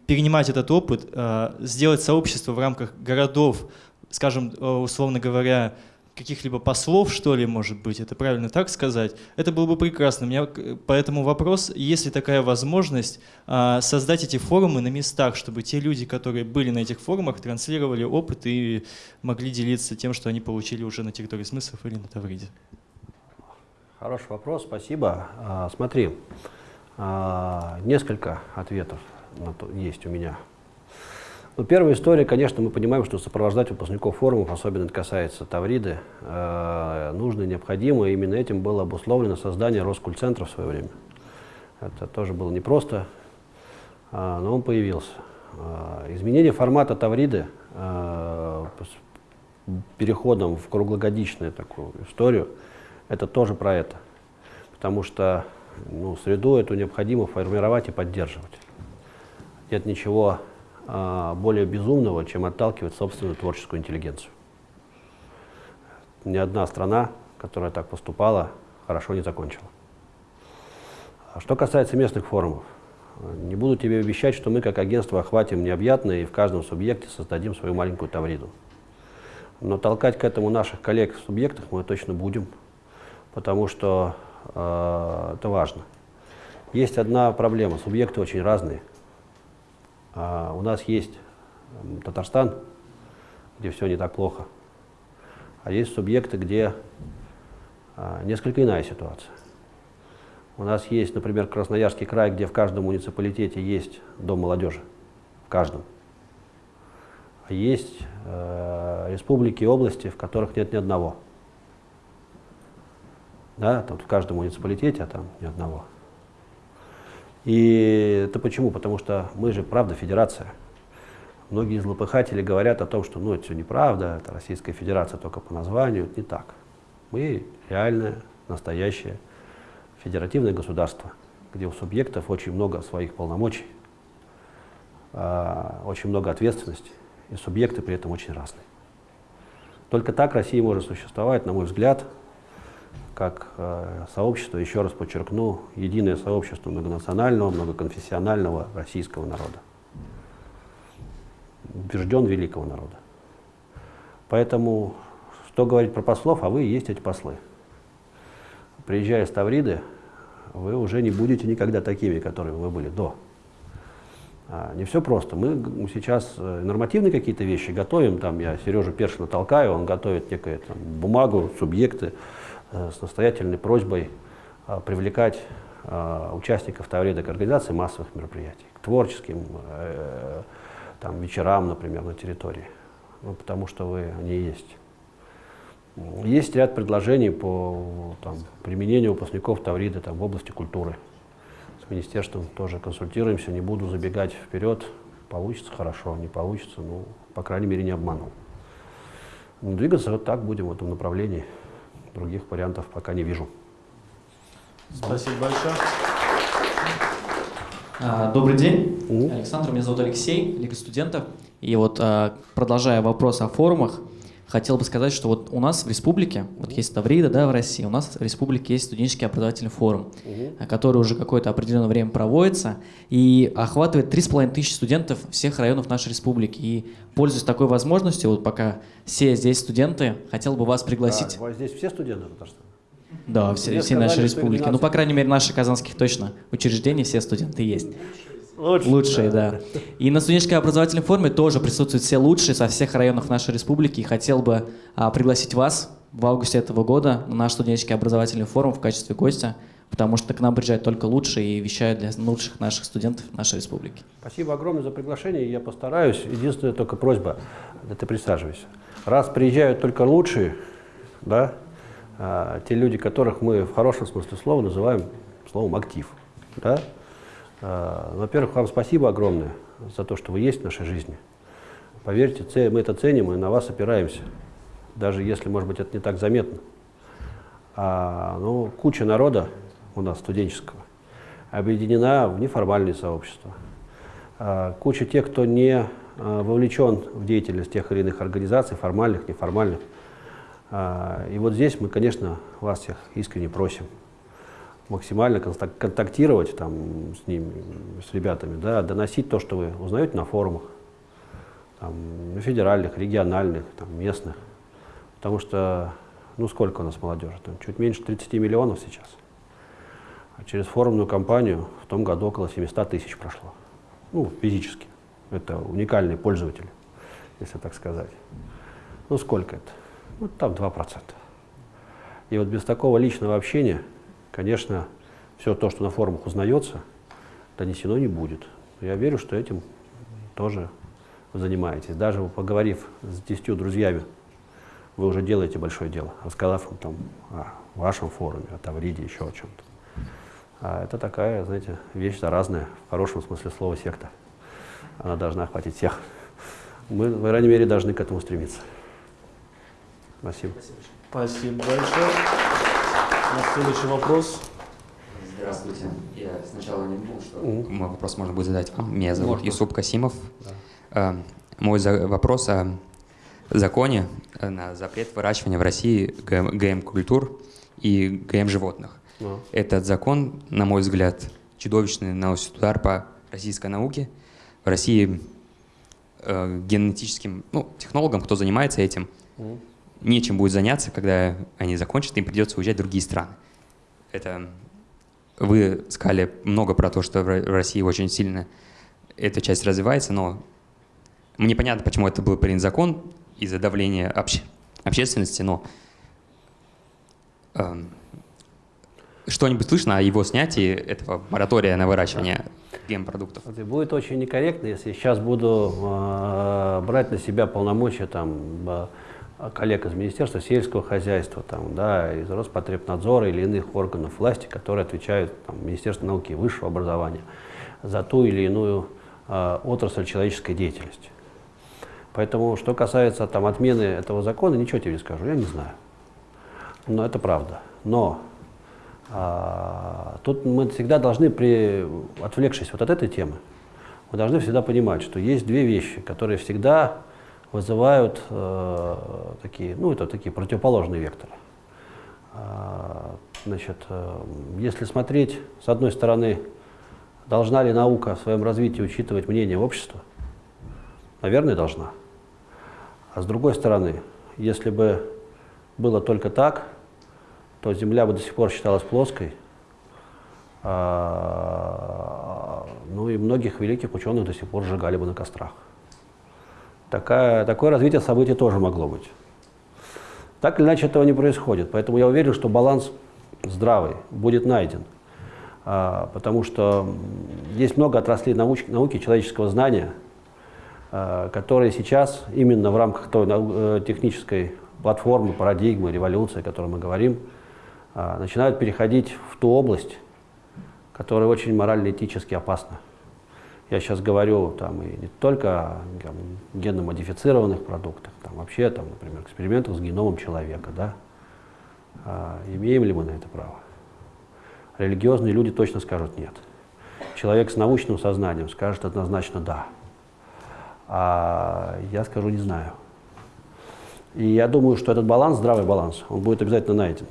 перенимать этот опыт, э, сделать сообщество в рамках городов, скажем, э, условно говоря, каких-либо послов, что ли, может быть, это правильно так сказать, это было бы прекрасно. У меня поэтому вопрос, есть ли такая возможность а, создать эти форумы на местах, чтобы те люди, которые были на этих форумах, транслировали опыт и могли делиться тем, что они получили уже на территории смыслов или на Тавриде? Хороший вопрос, спасибо. А, смотри, а, несколько ответов есть у меня ну, первая история, конечно, мы понимаем, что сопровождать выпускников форумов, особенно это касается Тавриды, э, нужно и необходимо. Именно этим было обусловлено создание Роскультцентра в свое время. Это тоже было непросто, э, но он появился. Изменение формата Тавриды переходом в круглогодичную такую историю, это тоже про это. Потому что ну, среду эту необходимо формировать и поддерживать. Нет ничего а, более безумного, чем отталкивать собственную творческую интеллигенцию. Ни одна страна, которая так поступала, хорошо не закончила. А что касается местных форумов, не буду тебе обещать, что мы как агентство охватим необъятное и в каждом субъекте создадим свою маленькую тавриду. Но толкать к этому наших коллег в субъектах мы точно будем, потому что э, это важно. Есть одна проблема, субъекты очень разные. А у нас есть Татарстан, где все не так плохо, а есть субъекты, где а, несколько иная ситуация. У нас есть, например, Красноярский край, где в каждом муниципалитете есть дом молодежи. В каждом. А есть э, республики и области, в которых нет ни одного. Да, тут в каждом муниципалитете, а там ни одного. И это почему? Потому что мы же, правда, федерация. Многие злопыхатели говорят о том, что ну, это все неправда, это Российская Федерация только по названию. Не так. Мы реальное, настоящее федеративное государство, где у субъектов очень много своих полномочий, а, очень много ответственности, и субъекты при этом очень разные. Только так Россия может существовать, на мой взгляд, как э, сообщество, еще раз подчеркну, единое сообщество многонационального, многоконфессионального российского народа. Убежден великого народа. Поэтому, что говорить про послов, а вы и есть эти послы. Приезжая с Тавриды, вы уже не будете никогда такими, которыми вы были до. А, не все просто. Мы сейчас э, нормативные какие-то вещи готовим, там я Сережу Першина толкаю, он готовит некую там, бумагу, субъекты, с настоятельной просьбой э, привлекать э, участников Таврида к организации массовых мероприятий, к творческим там, вечерам, например, на территории, ну, потому что вы, они есть. Есть ряд предложений по там, применению выпускников Таврида там, в области культуры. С министерством тоже консультируемся, не буду забегать вперед. Получится хорошо, не получится, ну, по крайней мере, не обманул. Ну, двигаться вот так будем в этом направлении. Других вариантов пока не вижу. Спасибо большое. А, добрый день, Александр, меня зовут Алексей, Лига студентов. И вот а, продолжая вопрос о форумах, хотел бы сказать, что вот у нас в республике, вот есть Таврида, да, в России, у нас в республике есть студенческий образовательный форум, угу. который уже какое-то определенное время проводится и охватывает 3,5 тысячи студентов всех районов нашей республики. И пользуясь такой возможностью, вот пока все здесь студенты, хотел бы вас пригласить. А, здесь все студенты Татарстана? Да, все, все наши республики. Ну, по крайней мере, наши казанских точно учреждений все студенты есть. Лучшие, лучшие да. да. И на студенческой образовательной форме тоже присутствуют все лучшие со всех районов нашей республики. И хотел бы а, пригласить вас в августе этого года на наш студенческий образовательный форум в качестве гостя, потому что к нам приезжают только лучшие и вещают для лучших наших студентов нашей республики. Спасибо огромное за приглашение, я постараюсь. Единственная только просьба, да ты присаживайся. Раз приезжают только лучшие, да, а, те люди, которых мы в хорошем смысле слова называем словом актив, да, во-первых, вам спасибо огромное за то, что вы есть в нашей жизни. Поверьте, мы это ценим и на вас опираемся, даже если, может быть, это не так заметно. А, ну, куча народа у нас студенческого объединена в неформальные сообщества. А, куча тех, кто не а, вовлечен в деятельность тех или иных организаций, формальных, неформальных. А, и вот здесь мы, конечно, вас всех искренне просим максимально контактировать там, с ними, с ребятами, да, доносить то, что вы узнаете на форумах, там, федеральных, региональных, там, местных. Потому что, ну сколько у нас молодежи? Там, чуть меньше 30 миллионов сейчас. А через форумную кампанию в том году около 700 тысяч прошло. Ну, физически. Это уникальные пользователи, если так сказать. Ну, сколько это? Ну, там 2%. И вот без такого личного общения конечно, все то, что на форумах узнается, донесено не будет. Я верю, что этим тоже занимаетесь. Даже поговорив с десятью друзьями, вы уже делаете большое дело, рассказав им там о вашем форуме, о Тавриде, еще о чем-то. А это такая, знаете, вещь заразная, в хорошем смысле слова секта. она должна охватить всех. Мы, по крайней мере, должны к этому стремиться. Спасибо. Спасибо большое. У нас следующий вопрос. Здравствуйте. Я сначала не думал, что мой вопрос можно будет задать вам. Меня зовут можно. Юсуп Касимов. Да. Мой вопрос о законе э, на запрет выращивания в России ГМ-культур и ГМ-животных. Да. Этот закон, на мой взгляд, чудовищный наносит удар по российской науке. В России э, генетическим ну, технологам, кто занимается этим, mm. Нечем будет заняться, когда они закончат, им придется уезжать в другие страны. Это вы сказали много про то, что в России очень сильно эта часть развивается, но мне понятно, почему это был принят закон из-за давления обще общественности, но э, что-нибудь слышно о его снятии этого моратория на выращивание гемпродуктов? Будет очень некорректно, если сейчас буду э, брать на себя полномочия там, коллег из Министерства сельского хозяйства, там, да, из Роспотребнадзора или иных органов власти, которые отвечают там, Министерству науки и высшего образования за ту или иную э, отрасль человеческой деятельности. Поэтому, что касается там, отмены этого закона, ничего тебе не скажу, я не знаю. Но это правда. Но а, тут мы всегда должны, при, отвлекшись вот от этой темы, мы должны всегда понимать, что есть две вещи, которые всегда вызывают э, такие, ну, это такие противоположные векторы. А, значит, э, если смотреть, с одной стороны, должна ли наука в своем развитии учитывать мнение общества? Наверное, должна. А с другой стороны, если бы было только так, то Земля бы до сих пор считалась плоской, а, ну и многих великих ученых до сих пор сжигали бы на кострах. Такая, такое развитие событий тоже могло быть. Так или иначе этого не происходит, поэтому я уверен, что баланс здравый будет найден. А, потому что есть много отраслей науч, науки, человеческого знания – Э, которые сейчас именно в рамках той э, технической платформы, парадигмы, революции, о которой мы говорим, э, начинают переходить в ту область, которая очень морально-этически опасна. Я сейчас говорю там, и не только о там, продуктах, там, вообще, там, например, экспериментах с геномом человека. Да? А, имеем ли мы на это право? Религиозные люди точно скажут нет. Человек с научным сознанием скажет однозначно да. А я скажу, не знаю. И я думаю, что этот баланс, здравый баланс, он будет обязательно найден.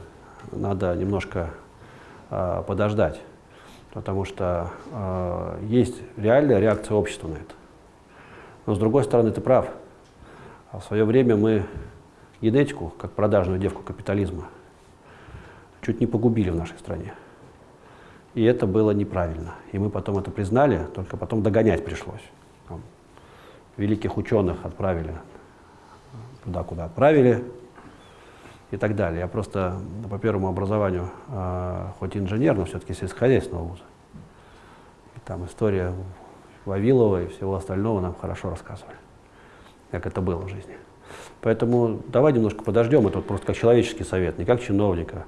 Надо немножко э, подождать, потому что э, есть реальная реакция общества на это. Но с другой стороны, ты прав. А в свое время мы генетику, как продажную девку капитализма, чуть не погубили в нашей стране. И это было неправильно. И мы потом это признали, только потом догонять пришлось великих ученых отправили туда, куда отправили и так далее. Я просто по первому образованию, э, хоть инженер, но все-таки сельскохозяйственного вуза. И там история Вавилова и всего остального нам хорошо рассказывали, как это было в жизни. Поэтому давай немножко подождем, это вот просто как человеческий совет, не как чиновника,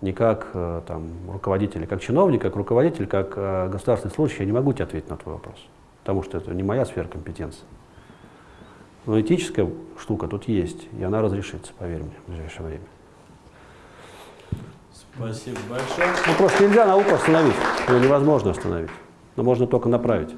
не как э, там, руководителя. Как чиновник, как руководитель, как э, государственный служащий я не могу тебе ответить на твой вопрос, потому что это не моя сфера компетенции. Но этическая штука тут есть, и она разрешится, поверь мне, в ближайшее время. Спасибо большое. Ну, просто нельзя науку остановить, ее невозможно остановить, но можно только направить.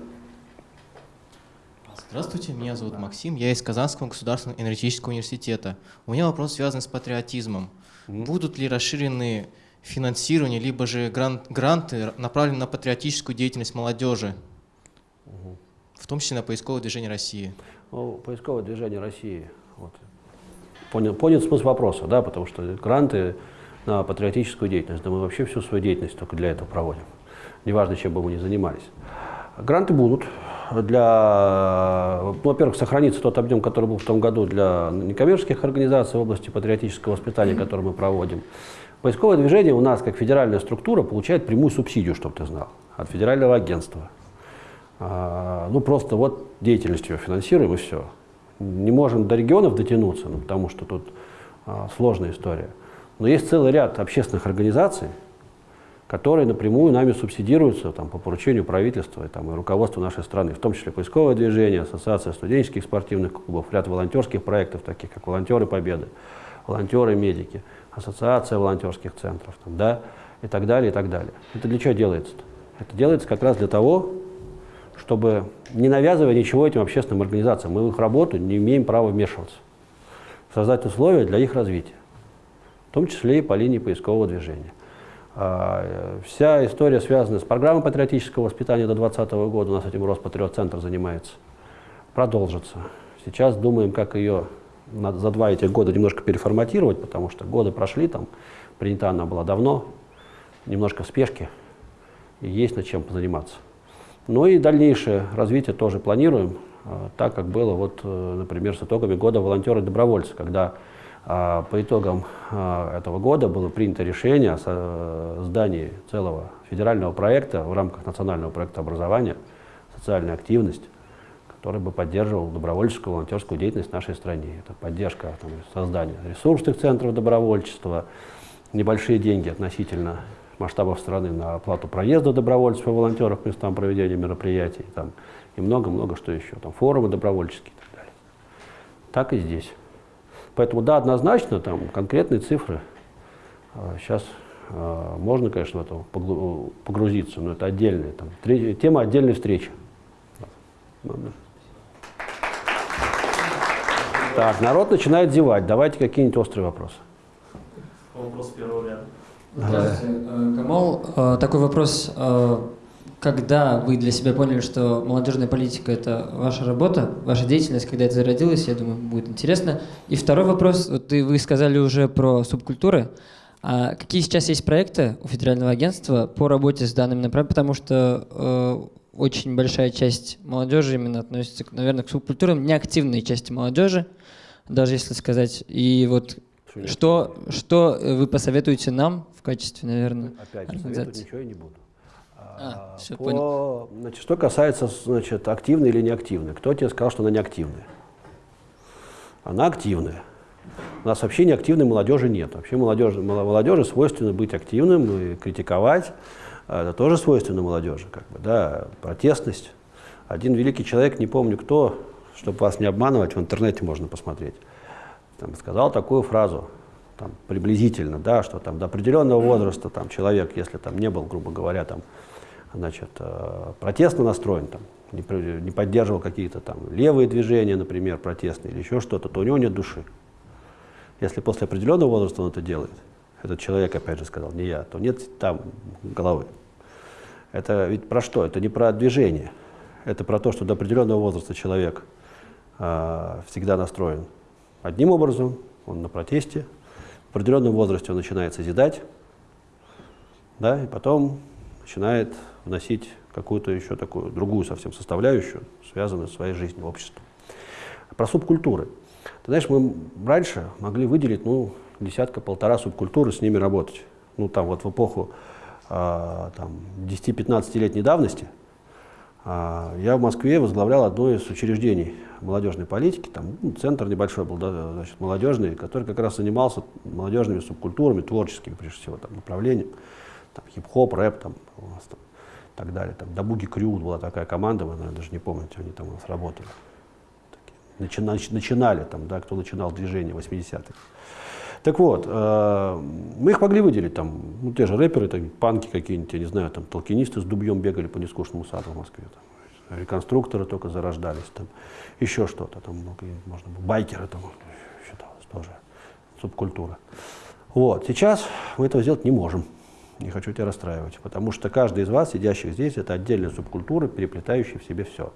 Здравствуйте, меня зовут Максим, я из Казанского государственного энергетического университета. У меня вопрос связан с патриотизмом. Mm -hmm. Будут ли расширены финансирование, либо же грант, гранты направлены на патриотическую деятельность молодежи, mm -hmm. в том числе на поисковое движение России? Ну, поисковое движение России. Вот. Понял, понял смысл вопроса, да, потому что гранты на патриотическую деятельность, да мы вообще всю свою деятельность только для этого проводим. Неважно, чем бы мы ни занимались. Гранты будут для, ну, во-первых, сохранится тот объем, который был в том году для некоммерческих организаций в области патриотического воспитания, который мы проводим. Поисковое движение у нас, как федеральная структура, получает прямую субсидию, чтобы ты знал, от федерального агентства. А, ну, просто вот деятельностью финансируем и все. Не можем до регионов дотянуться, ну, потому что тут а, сложная история. Но есть целый ряд общественных организаций, которые напрямую нами субсидируются там, по поручению правительства и, там, и руководства нашей страны, в том числе поисковое движение, ассоциация студенческих спортивных клубов, ряд волонтерских проектов, таких как «Волонтеры Победы», «Волонтеры-медики», ассоциация волонтерских центров, там, да, и так далее, и так далее. Это для чего делается -то? Это делается как раз для того, чтобы, не навязывая ничего этим общественным организациям, мы в их работу не имеем права вмешиваться, создать условия для их развития, в том числе и по линии поискового движения. А, вся история связана с программой патриотического воспитания до 2020 года, у нас этим Роспатриот-центр занимается, продолжится. Сейчас думаем, как ее за два этих года немножко переформатировать, потому что годы прошли, там принята она была давно, немножко в спешке, и есть над чем позаниматься. Ну и дальнейшее развитие тоже планируем, а, так как было, вот, э, например, с итогами года волонтеры-добровольцы, когда а, по итогам а, этого года было принято решение о создании целого федерального проекта в рамках национального проекта образования «Социальная активность», который бы поддерживал добровольческую волонтерскую деятельность в нашей стране. Это поддержка там, создания ресурсных центров добровольчества, небольшие деньги относительно масштабов страны на оплату проезда добровольцев и волонтеров к местам проведения мероприятий там, и много-много что еще, там, форумы добровольческие и так далее. Так и здесь. Поэтому да, однозначно, там конкретные цифры. Сейчас а, а, можно, конечно, в это погрузиться, но это отдельная там, тема отдельной встречи. Так, народ начинает зевать. Давайте какие-нибудь острые вопросы. Вопрос первого ряда. Здравствуйте, э, Камал. Э, такой вопрос. Э, когда вы для себя поняли, что молодежная политика – это ваша работа, ваша деятельность, когда это зародилось, я думаю, будет интересно. И второй вопрос. Вот вы сказали уже про субкультуры. А какие сейчас есть проекты у федерального агентства по работе с данными направлением? Потому что э, очень большая часть молодежи именно относится, наверное, к субкультурам, неактивной части молодежи, даже если сказать. И вот что, что вы посоветуете нам в качестве, наверное, Опять же, ничего я не буду. А, все, По, понял. Значит, что касается значит, активной или неактивной. Кто тебе сказал, что она неактивная? Она активная. У нас вообще неактивной молодежи нет. Вообще молодежи, молодежи свойственно быть активным и критиковать. Это тоже свойственно молодежи. Как бы, да, протестность. Один великий человек, не помню кто, чтобы вас не обманывать, в интернете можно посмотреть там, сказал такую фразу, там, приблизительно, да, что там, до определенного возраста там, человек, если там, не был, грубо говоря, там, значит, э, протестно настроен, там, не, не поддерживал какие-то там левые движения, например, протестные или еще что-то, то у него нет души. Если после определенного возраста он это делает, этот человек, опять же, сказал, не я, то нет там головы. Это ведь про что? Это не про движение. Это про то, что до определенного возраста человек э, всегда настроен одним образом, он на протесте, в определенном возрасте он начинает созидать, да, и потом начинает вносить какую-то еще такую другую совсем составляющую, связанную с своей жизнью, обществом. Про субкультуры. Ты знаешь, мы раньше могли выделить ну, десятка-полтора субкультуры, с ними работать. Ну, там вот в эпоху э, 10-15-летней давности э, я в Москве возглавлял одно из учреждений молодежной политики, там ну, центр небольшой был, да, значит, молодежный, который как раз занимался молодежными субкультурами, творческими, прежде всего, там, направлением, там, хип-хоп, рэп, там, у нас, там, так далее. Там, Дабуги Крю была такая команда, вы, наверное, даже не помните, они там у нас работали. Такие, начи, начинали, там, да, кто начинал движение 80-х. Так вот, э, мы их могли выделить, там, ну, те же рэперы, там, панки какие-нибудь, я не знаю, там, толкинисты с дубьем бегали по нескучному саду в Москве. Там реконструкторы только зарождались, там еще что-то, там много, можно было, байкеры там считалось тоже, субкультура. Вот, сейчас мы этого сделать не можем, не хочу тебя расстраивать, потому что каждый из вас, сидящих здесь, это отдельная субкультура, переплетающая в себе все.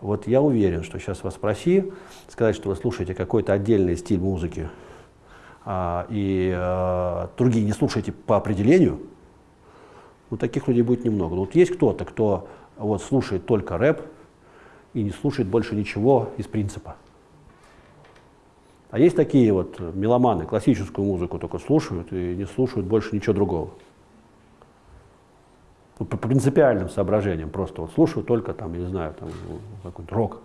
Вот я уверен, что сейчас вас спроси, сказать, что вы слушаете какой-то отдельный стиль музыки, а, и а, другие не слушаете по определению, ну, таких людей будет немного. Но вот есть кто-то, кто вот, слушает только рэп и не слушает больше ничего из принципа. А есть такие вот меломаны, классическую музыку только слушают и не слушают больше ничего другого. Ну, по принципиальным соображениям просто вот слушают только там, не знаю, там какой-то рок.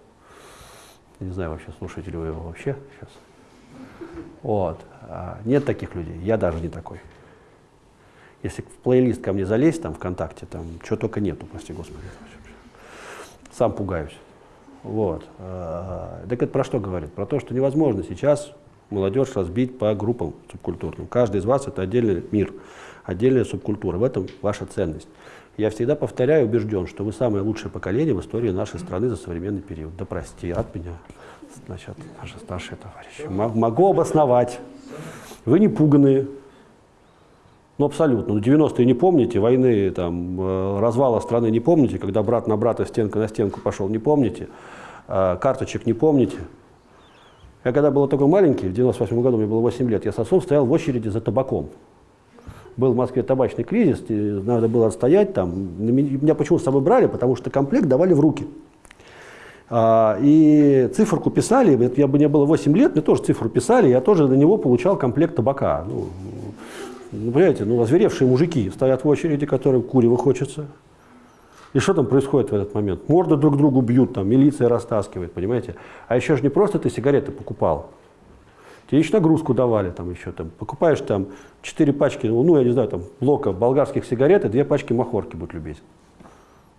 Не знаю вообще, слушаете ли вы его вообще сейчас. Вот. А нет таких людей, я даже не такой. Если в плейлист ко мне залезть, там, ВКонтакте, там, чего только нету, прости господи. Сам пугаюсь. Вот. А, так это про что говорит? Про то, что невозможно сейчас молодежь разбить по группам субкультурным. Каждый из вас — это отдельный мир, отдельная субкультура. В этом ваша ценность. Я всегда повторяю, убежден, что вы самое лучшее поколение в истории нашей страны за современный период. Да прости, от меня, значит, наши старшие товарищи. Могу обосновать. Вы не пуганные. Ну, абсолютно. Ну, 90-е не помните, войны, там, э, развала страны не помните, когда брат на брата, стенка на стенку пошел, не помните, э, карточек не помните. Я когда был такой маленький, в 98 году мне было 8 лет, я с отцом стоял в очереди за табаком. Был в Москве табачный кризис, надо было отстоять там. Меня почему с собой брали? Потому что комплект давали в руки. А, и циферку писали, я бы мне было 8 лет, мне тоже цифру писали, я тоже на него получал комплект табака. Ну, ну, понимаете, ну, озверевшие мужики стоят в очереди, которым курево хочется. И что там происходит в этот момент? Морды друг другу бьют, там, милиция растаскивает, понимаете? А еще же не просто ты сигареты покупал. Тебе еще нагрузку давали, там еще там. Покупаешь там 4 пачки, ну, я не знаю, там, блока болгарских сигарет и 2 пачки махорки будут любить.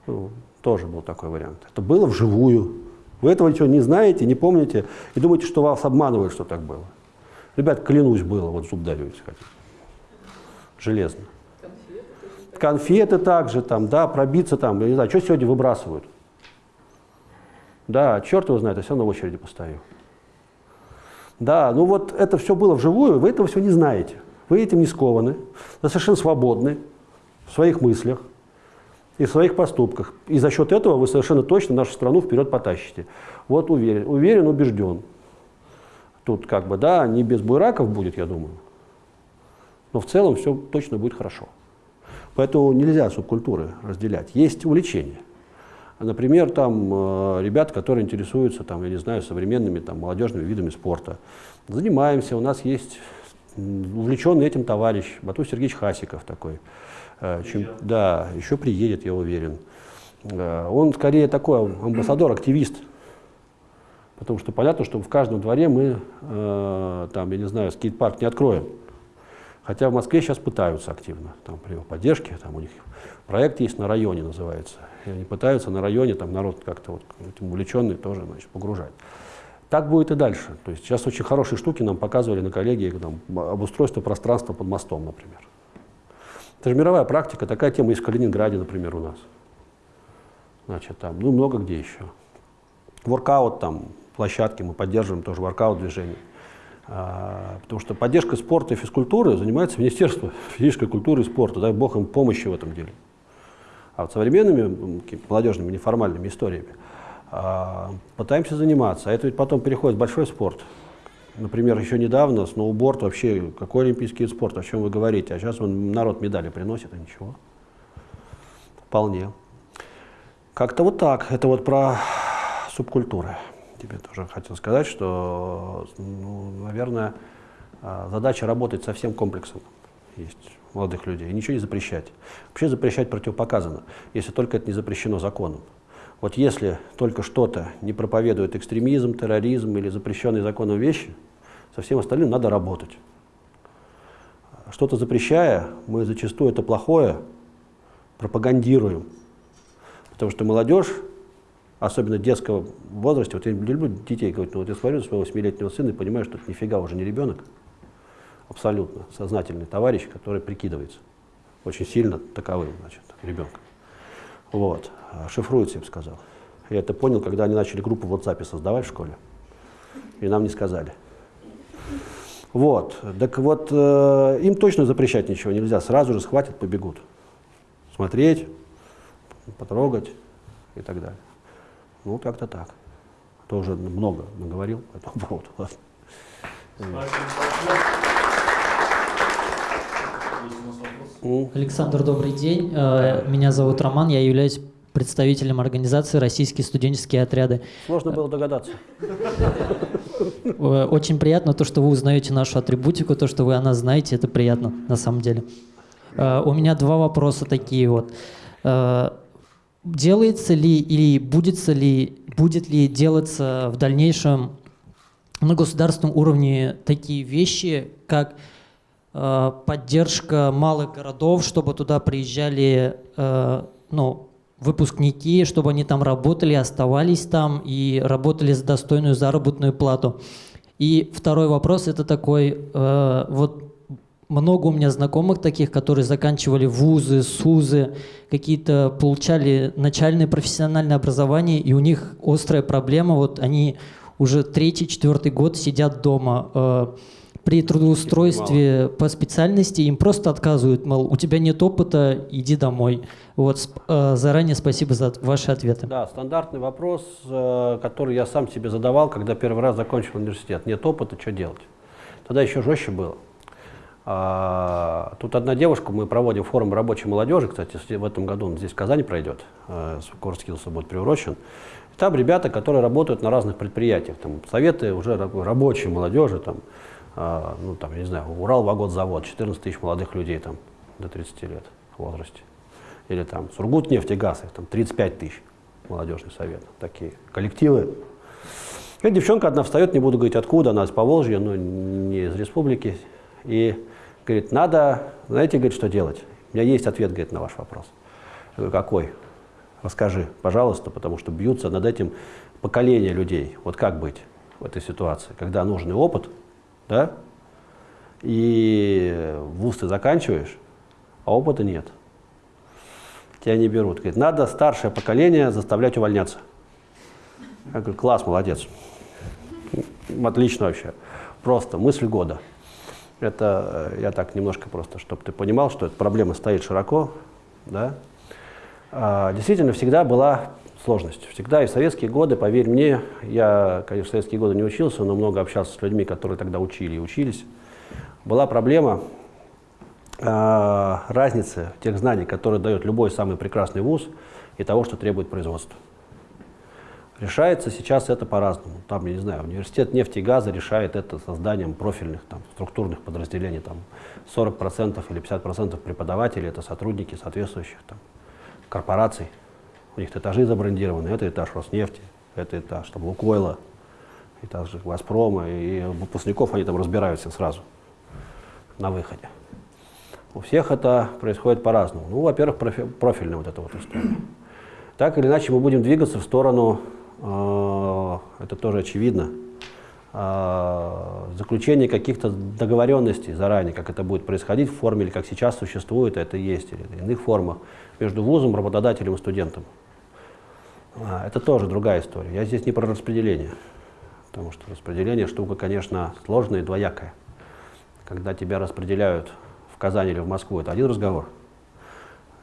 Ну, тоже был такой вариант. Это было вживую. Вы этого ничего не знаете, не помните, и думаете, что вас обманывают, что так было. Ребят, клянусь, было, вот зуб даю, если хотите железно. Конфеты, Конфеты также, там, да, пробиться там, я не знаю, что сегодня выбрасывают. Да, черт его знает, я все равно в очереди постою. Да, ну вот это все было вживую, вы этого все не знаете. Вы этим не скованы, вы совершенно свободны в своих мыслях и в своих поступках. И за счет этого вы совершенно точно нашу страну вперед потащите. Вот уверен, уверен, убежден. Тут как бы, да, не без буйраков будет, я думаю но в целом все точно будет хорошо. Поэтому нельзя субкультуры разделять. Есть увлечения. Например, там э, ребят, которые интересуются, там, я не знаю, современными там, молодежными видами спорта. Занимаемся, у нас есть увлеченный этим товарищ, Бату Сергеевич Хасиков такой. Э, чем, да, еще приедет, я уверен. Э, он скорее такой амбассадор-активист. Потому что понятно, что в каждом дворе мы, э, там, я не знаю, скейт-парк не откроем. Хотя в Москве сейчас пытаются активно, там, при его поддержке, там у них проект есть на районе называется. И они пытаются на районе, там народ как-то вот этим увлеченный тоже значит, погружать. Так будет и дальше. То есть сейчас очень хорошие штуки нам показывали на коллегии, там, обустройство пространства под мостом, например. Это же мировая практика, такая тема есть в Калининграде, например, у нас. Значит, там, ну, много где еще. Воркаут там, площадки мы поддерживаем тоже, воркаут движение. А, потому что поддержкой спорта и физкультуры занимается Министерство физической культуры и спорта. Дай бог им помощи в этом деле. А вот современными молодежными неформальными историями а, пытаемся заниматься. А это ведь потом переходит в большой спорт. Например, еще недавно сноуборд вообще, какой олимпийский вид спорта, о чем вы говорите? А сейчас он народ медали приносит, а ничего. Вполне. Как-то вот так. Это вот про субкультуры тебе тоже хотел сказать, что, ну, наверное, а, задача работать со всем комплексом есть молодых людей, и ничего не запрещать. Вообще запрещать противопоказано, если только это не запрещено законом. Вот если только что-то не проповедует экстремизм, терроризм или запрещенные законом вещи, со всем остальным надо работать. Что-то запрещая, мы зачастую это плохое пропагандируем. Потому что молодежь особенно в детском возрасте, вот я люблю детей говорить, ну вот я смотрю на своего 8-летнего сына и понимаю, что это нифига уже не ребенок, абсолютно сознательный товарищ, который прикидывается очень сильно таковым, значит, ребенком. Вот, шифруется, я бы сказал. Я это понял, когда они начали группу в WhatsApp создавать в школе, и нам не сказали. Вот, так вот, э, им точно запрещать ничего нельзя, сразу же схватят, побегут. Смотреть, потрогать и так далее. Ну, как-то так. Тоже много наговорил по этому поводу. Александр, добрый день. Э, меня зовут Роман, я являюсь представителем организации «Российские студенческие отряды». Сложно было догадаться. Э, очень приятно то, что вы узнаете нашу атрибутику, то, что вы о нас знаете, это приятно на самом деле. Э, у меня два вопроса такие вот делается ли или будет ли, будет ли делаться в дальнейшем на государственном уровне такие вещи, как э, поддержка малых городов, чтобы туда приезжали э, ну, выпускники, чтобы они там работали, оставались там и работали за достойную заработную плату. И второй вопрос это такой, э, вот много у меня знакомых таких, которые заканчивали вузы, СУЗы, какие-то получали начальное профессиональное образование, и у них острая проблема, вот они уже третий, четвертый год сидят дома. Э, при трудоустройстве по специальности им просто отказывают, мол, у тебя нет опыта, иди домой. Вот э, заранее спасибо за ваши ответы. Да, стандартный вопрос, э, который я сам себе задавал, когда первый раз закончил университет. Нет опыта, что делать? Тогда еще жестче было. А, тут одна девушка, мы проводим форум рабочей молодежи, кстати, в этом году он здесь в Казани пройдет, э, Курскилса будет приурочен. Там ребята, которые работают на разных предприятиях, там советы уже рабочей молодежи, там, а, ну, там, я не знаю, Урал-Вагонзавод, 14 тысяч молодых людей там до 30 лет в возрасте. Или там Сургут-нефтегаз, их там 35 тысяч молодежный совет. Такие коллективы. И девчонка одна встает, не буду говорить откуда, она из Поволжья, но не из республики. И говорит, надо, знаете, говорит, что делать? У меня есть ответ, говорит, на ваш вопрос. Я говорю, какой? Расскажи, пожалуйста, потому что бьются над этим поколение людей. Вот как быть в этой ситуации, когда нужный опыт, да, и вуз ты заканчиваешь, а опыта нет. Тебя не берут. Говорит, надо старшее поколение заставлять увольняться. Я говорю, класс, молодец. Отлично вообще. Просто мысль года. Это э, я так немножко просто, чтобы ты понимал, что эта проблема стоит широко. Да? А, действительно, всегда была сложность. Всегда и в советские годы, поверь мне, я, конечно, в советские годы не учился, но много общался с людьми, которые тогда учили и учились. Была проблема э, разницы тех знаний, которые дает любой самый прекрасный вуз, и того, что требует производство. Решается сейчас это по-разному. Там, я не знаю, университет нефти и газа решает это созданием профильных там, структурных подразделений. Там 40% или 50% преподавателей – это сотрудники соответствующих там, корпораций. У них этажи забрендированы. Это этаж Роснефти, это этаж там, Лукойла, этаж Газпрома. И выпускников они там разбираются сразу на выходе. У всех это происходит по-разному. Ну, во-первых, профи профильная вот эта вот история. Так или иначе мы будем двигаться в сторону, это тоже очевидно, э, заключения каких-то договоренностей заранее, как это будет происходить в форме, или как сейчас существует, это есть, или в иных формах, между вузом, работодателем и студентом. А, это тоже другая история. Я здесь не про распределение, потому что распределение штука, конечно, сложная и двоякая. Когда тебя распределяют в Казань или в Москву, это один разговор.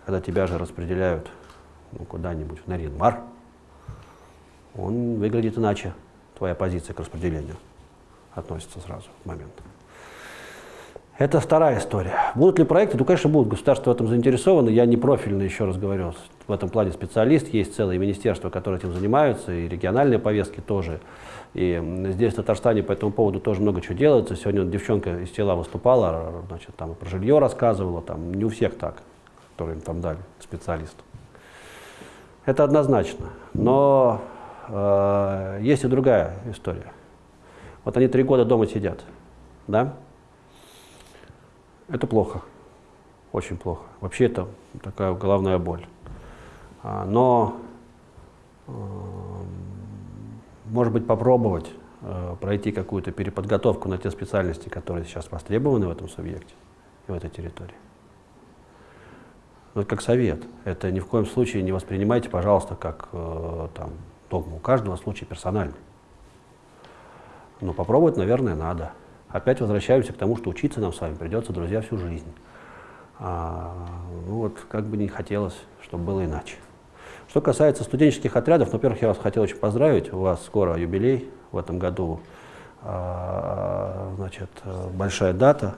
Когда тебя же распределяют ну, куда-нибудь в Наринмар, он выглядит иначе, твоя позиция к распределению относится сразу в момент. Это вторая история. Будут ли проекты? Ну, конечно, будут. Государство в этом заинтересовано. Я не профильный, еще раз говорю, в этом плане специалист. Есть целые министерства, которые этим занимаются, и региональные повестки тоже. И здесь, в Татарстане, по этому поводу тоже много чего делается. Сегодня девчонка из тела выступала, значит, там про жилье рассказывала. Там не у всех так, которые им там дали специалист. Это однозначно. Но есть и другая история. Вот они три года дома сидят, да? Это плохо, очень плохо. Вообще это такая головная боль. А, но, э, может быть, попробовать э, пройти какую-то переподготовку на те специальности, которые сейчас востребованы в этом субъекте и в этой территории. Но как совет. Это ни в коем случае не воспринимайте, пожалуйста, как э, там, догму. У каждого случай персональный. Но попробовать, наверное, надо опять возвращаемся к тому, что учиться нам с вами придется, друзья, всю жизнь. А, ну вот, как бы не хотелось, чтобы было иначе. Что касается студенческих отрядов, ну, во-первых, я вас хотел очень поздравить, у вас скоро юбилей в этом году, а, значит, большая дата,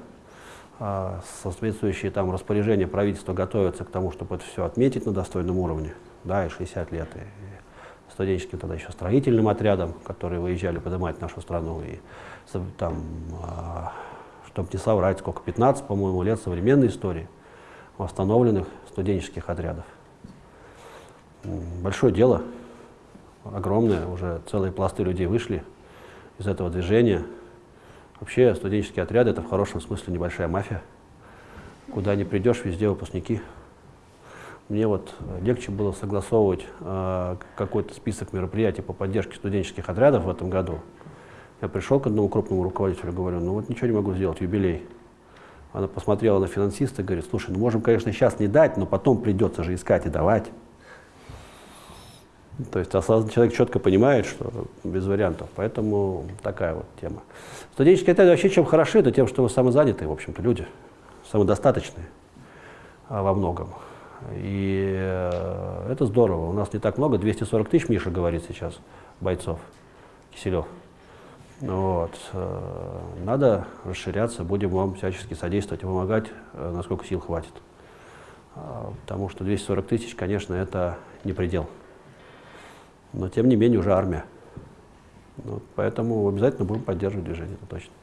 а, соответствующие там распоряжения правительства готовятся к тому, чтобы это все отметить на достойном уровне, да, и 60 лет, и студенческим тогда еще строительным отрядом, которые выезжали поднимать нашу страну, и там, а, чтобы не соврать, сколько, 15, по-моему, лет современной истории восстановленных студенческих отрядов. Большое дело, огромное, уже целые пласты людей вышли из этого движения. Вообще студенческие отряды – это в хорошем смысле небольшая мафия. Куда не придешь, везде выпускники. Мне вот легче было согласовывать э, какой-то список мероприятий по поддержке студенческих отрядов в этом году. Я пришел к одному крупному руководителю, говорю, ну вот ничего не могу сделать, юбилей. Она посмотрела на финансиста и говорит, слушай, ну можем, конечно, сейчас не дать, но потом придется же искать и давать. То есть человек четко понимает, что без вариантов. Поэтому такая вот тема. Студенческие отряды вообще чем хороши, это тем, что вы самозанятые, в общем-то, люди, самодостаточные а, во многом. И э, это здорово. У нас не так много, 240 тысяч, Миша говорит сейчас, бойцов, Киселев. Вот. Э, надо расширяться, будем вам всячески содействовать помогать, э, насколько сил хватит. А, потому что 240 тысяч, конечно, это не предел. Но, тем не менее, уже армия. Вот, поэтому обязательно будем поддерживать движение, это точно.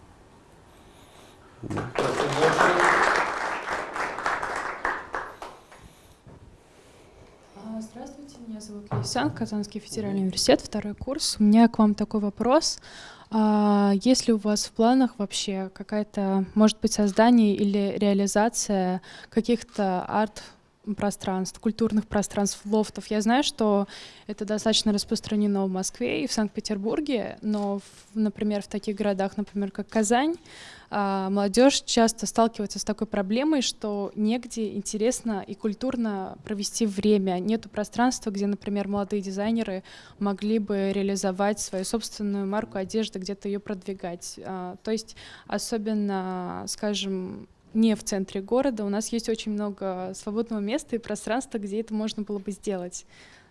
Да. Здравствуйте, Лейсан, Казанский федеральный университет, второй курс. У меня к вам такой вопрос. А есть ли у вас в планах вообще какая-то, может быть, создание или реализация каких-то арт пространств, культурных пространств, лофтов. Я знаю, что это достаточно распространено в Москве и в Санкт-Петербурге, но, в, например, в таких городах, например, как Казань, молодежь часто сталкивается с такой проблемой, что негде интересно и культурно провести время. Нету пространства, где, например, молодые дизайнеры могли бы реализовать свою собственную марку одежды, где-то ее продвигать. А, то есть особенно, скажем, не в центре города. У нас есть очень много свободного места и пространства, где это можно было бы сделать.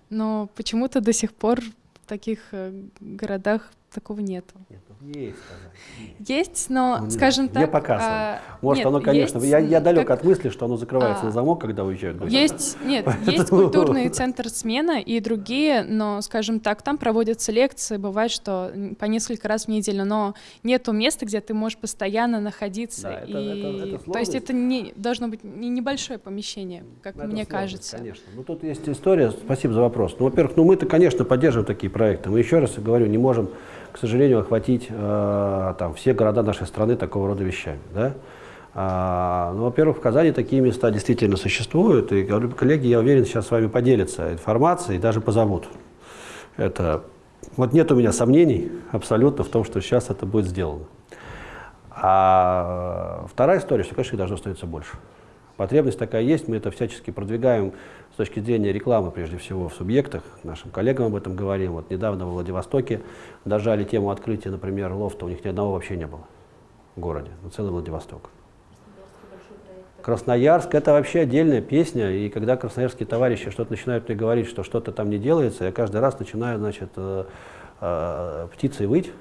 Но почему-то до сих пор в таких э, городах такого нету. Нет, есть, Есть, но, ну, скажем так... Не показываем. А, Может, нет, оно, конечно... Есть, я, я далек как, от мысли, что оно закрывается а, на замок, когда уезжают гости. Есть, нет, есть культурный центр смена и другие, но, скажем так, там проводятся лекции, бывает, что по несколько раз в неделю, но нету места, где ты можешь постоянно находиться. Да, и... это, это, это То есть это не, должно быть не небольшое помещение, как это мне кажется. Конечно. Ну, тут есть история, спасибо за вопрос. Ну, во-первых, ну, мы-то, конечно, поддерживаем такие проекты. Мы еще раз говорю, не можем к сожалению, охватить э, там, все города нашей страны такого рода вещами. Да? А, ну, во-первых, в Казани такие места действительно существуют, и коллеги, я уверен, сейчас с вами поделятся информацией и даже позовут. Это, вот нет у меня сомнений абсолютно в том, что сейчас это будет сделано. А вторая история, что, конечно, должно становиться больше. Потребность такая есть, мы это всячески продвигаем точки зрения рекламы, прежде всего, в субъектах. Нашим коллегам об этом говорим. Вот недавно в Владивостоке дожали тему открытия, например, лофта, у них ни одного вообще не было в городе, ну, целый Владивосток. Красноярск – это вообще отдельная песня, и когда красноярские товарищи что-то начинают мне говорить, что что-то там не делается, я каждый раз начинаю, значит, э, э, птицей выть,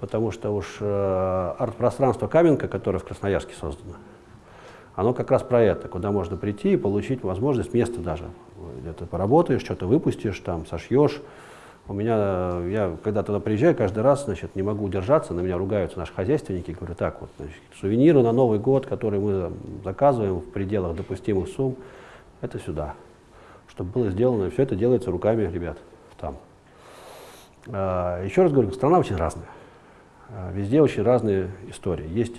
потому что уж э, арт-пространство Каменка, которое в Красноярске создано, оно как раз про это, куда можно прийти и получить возможность места даже. Где-то поработаешь, что-то выпустишь, там, сошьешь. У меня, я когда туда приезжаю, каждый раз, значит, не могу удержаться, на меня ругаются наши хозяйственники, говорю, так вот, значит, сувениры на Новый год, которые мы заказываем в пределах допустимых сумм, это сюда, чтобы было сделано, все это делается руками ребят там. А, еще раз говорю, страна очень разная, а, везде очень разные истории. Есть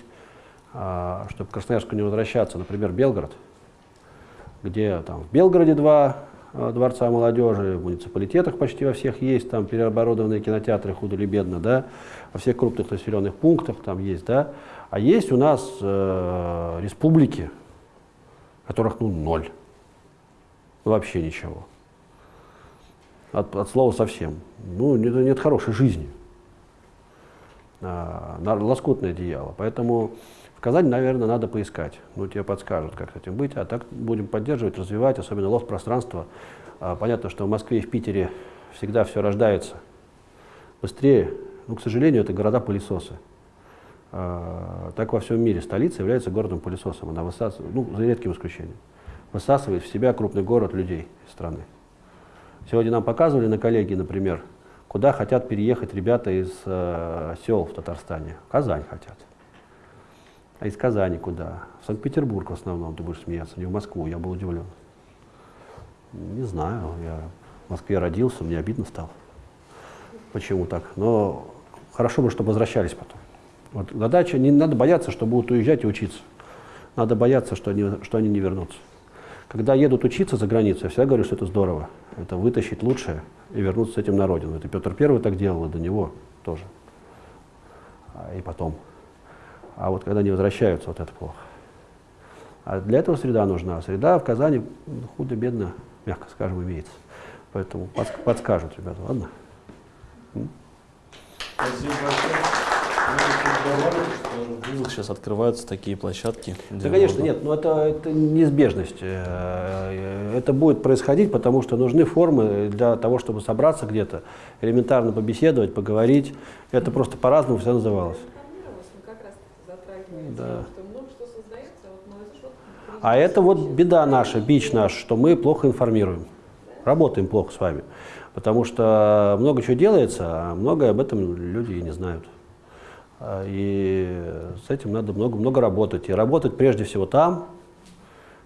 чтобы к Красноярску не возвращаться, например, Белгород, где там в Белгороде два а, дворца молодежи, в муниципалитетах почти во всех есть, там переоборудованные кинотеатры худо или бедно, да, во всех крупных населенных пунктах там есть, да, а есть у нас э, республики, которых, ну, ноль, вообще ничего, от, от слова совсем, ну, нет, нет хорошей жизни, а, лоскутное одеяло, поэтому Казань, наверное, надо поискать. Ну, тебе подскажут, как с этим быть. А так будем поддерживать, развивать, особенно лофт-пространство. А, понятно, что в Москве и в Питере всегда все рождается быстрее. Но, к сожалению, это города-пылесосы. А, так во всем мире столица является городом-пылесосом. Она высасывает, ну, за редким исключением, высасывает в себя крупный город людей из страны. Сегодня нам показывали на коллегии, например, куда хотят переехать ребята из э, сел в Татарстане. Казань хотят. А из Казани куда? В Санкт-Петербург в основном, ты будешь смеяться, не в Москву, я был удивлен. Не знаю, я в Москве родился, мне обидно стало. Почему так? Но хорошо бы, чтобы возвращались потом. Вот задача, не надо бояться, что будут уезжать и учиться. Надо бояться, что они, что они не вернутся. Когда едут учиться за границу, я всегда говорю, что это здорово. Это вытащить лучшее и вернуться с этим на родину. Это Петр Первый так делал, и до него тоже. А, и потом. А вот когда они возвращаются, вот это плохо. А для этого среда нужна. Среда в Казани худо-бедно, мягко скажем, имеется. Поэтому подскажут ребята, ладно? Спасибо большое в вузах сейчас открываются такие площадки. Да, конечно, нет, но это, это неизбежность. Э, это будет происходить, потому что нужны формы для того, чтобы собраться где-то, элементарно побеседовать, поговорить. Это просто по-разному все называлось. Да. А это вот беда наша, бич наш, что мы плохо информируем. Работаем плохо с вами. Потому что много чего делается, а многое об этом люди и не знают. А, и с этим надо много-много работать. И работать прежде всего там,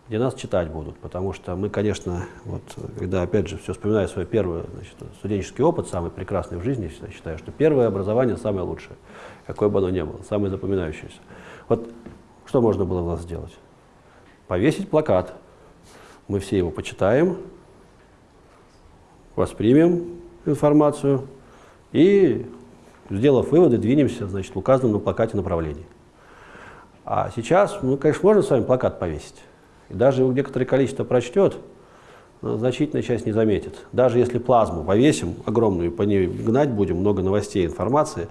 где нас читать будут. Потому что мы, конечно, вот, когда, опять же, все вспоминаю свой первый значит, студенческий опыт, самый прекрасный в жизни, я считаю, что первое образование самое лучшее, какое бы оно ни было, самое запоминающееся. Вот что можно было у нас сделать? Повесить плакат. Мы все его почитаем, воспримем информацию и Сделав выводы, двинемся значит, в указанном на плакате направлении. А сейчас, ну, конечно, можно с вами плакат повесить. И даже его некоторое количество прочтет, но значительная часть не заметит. Даже если плазму повесим огромную, по ней гнать будем, много новостей, информации,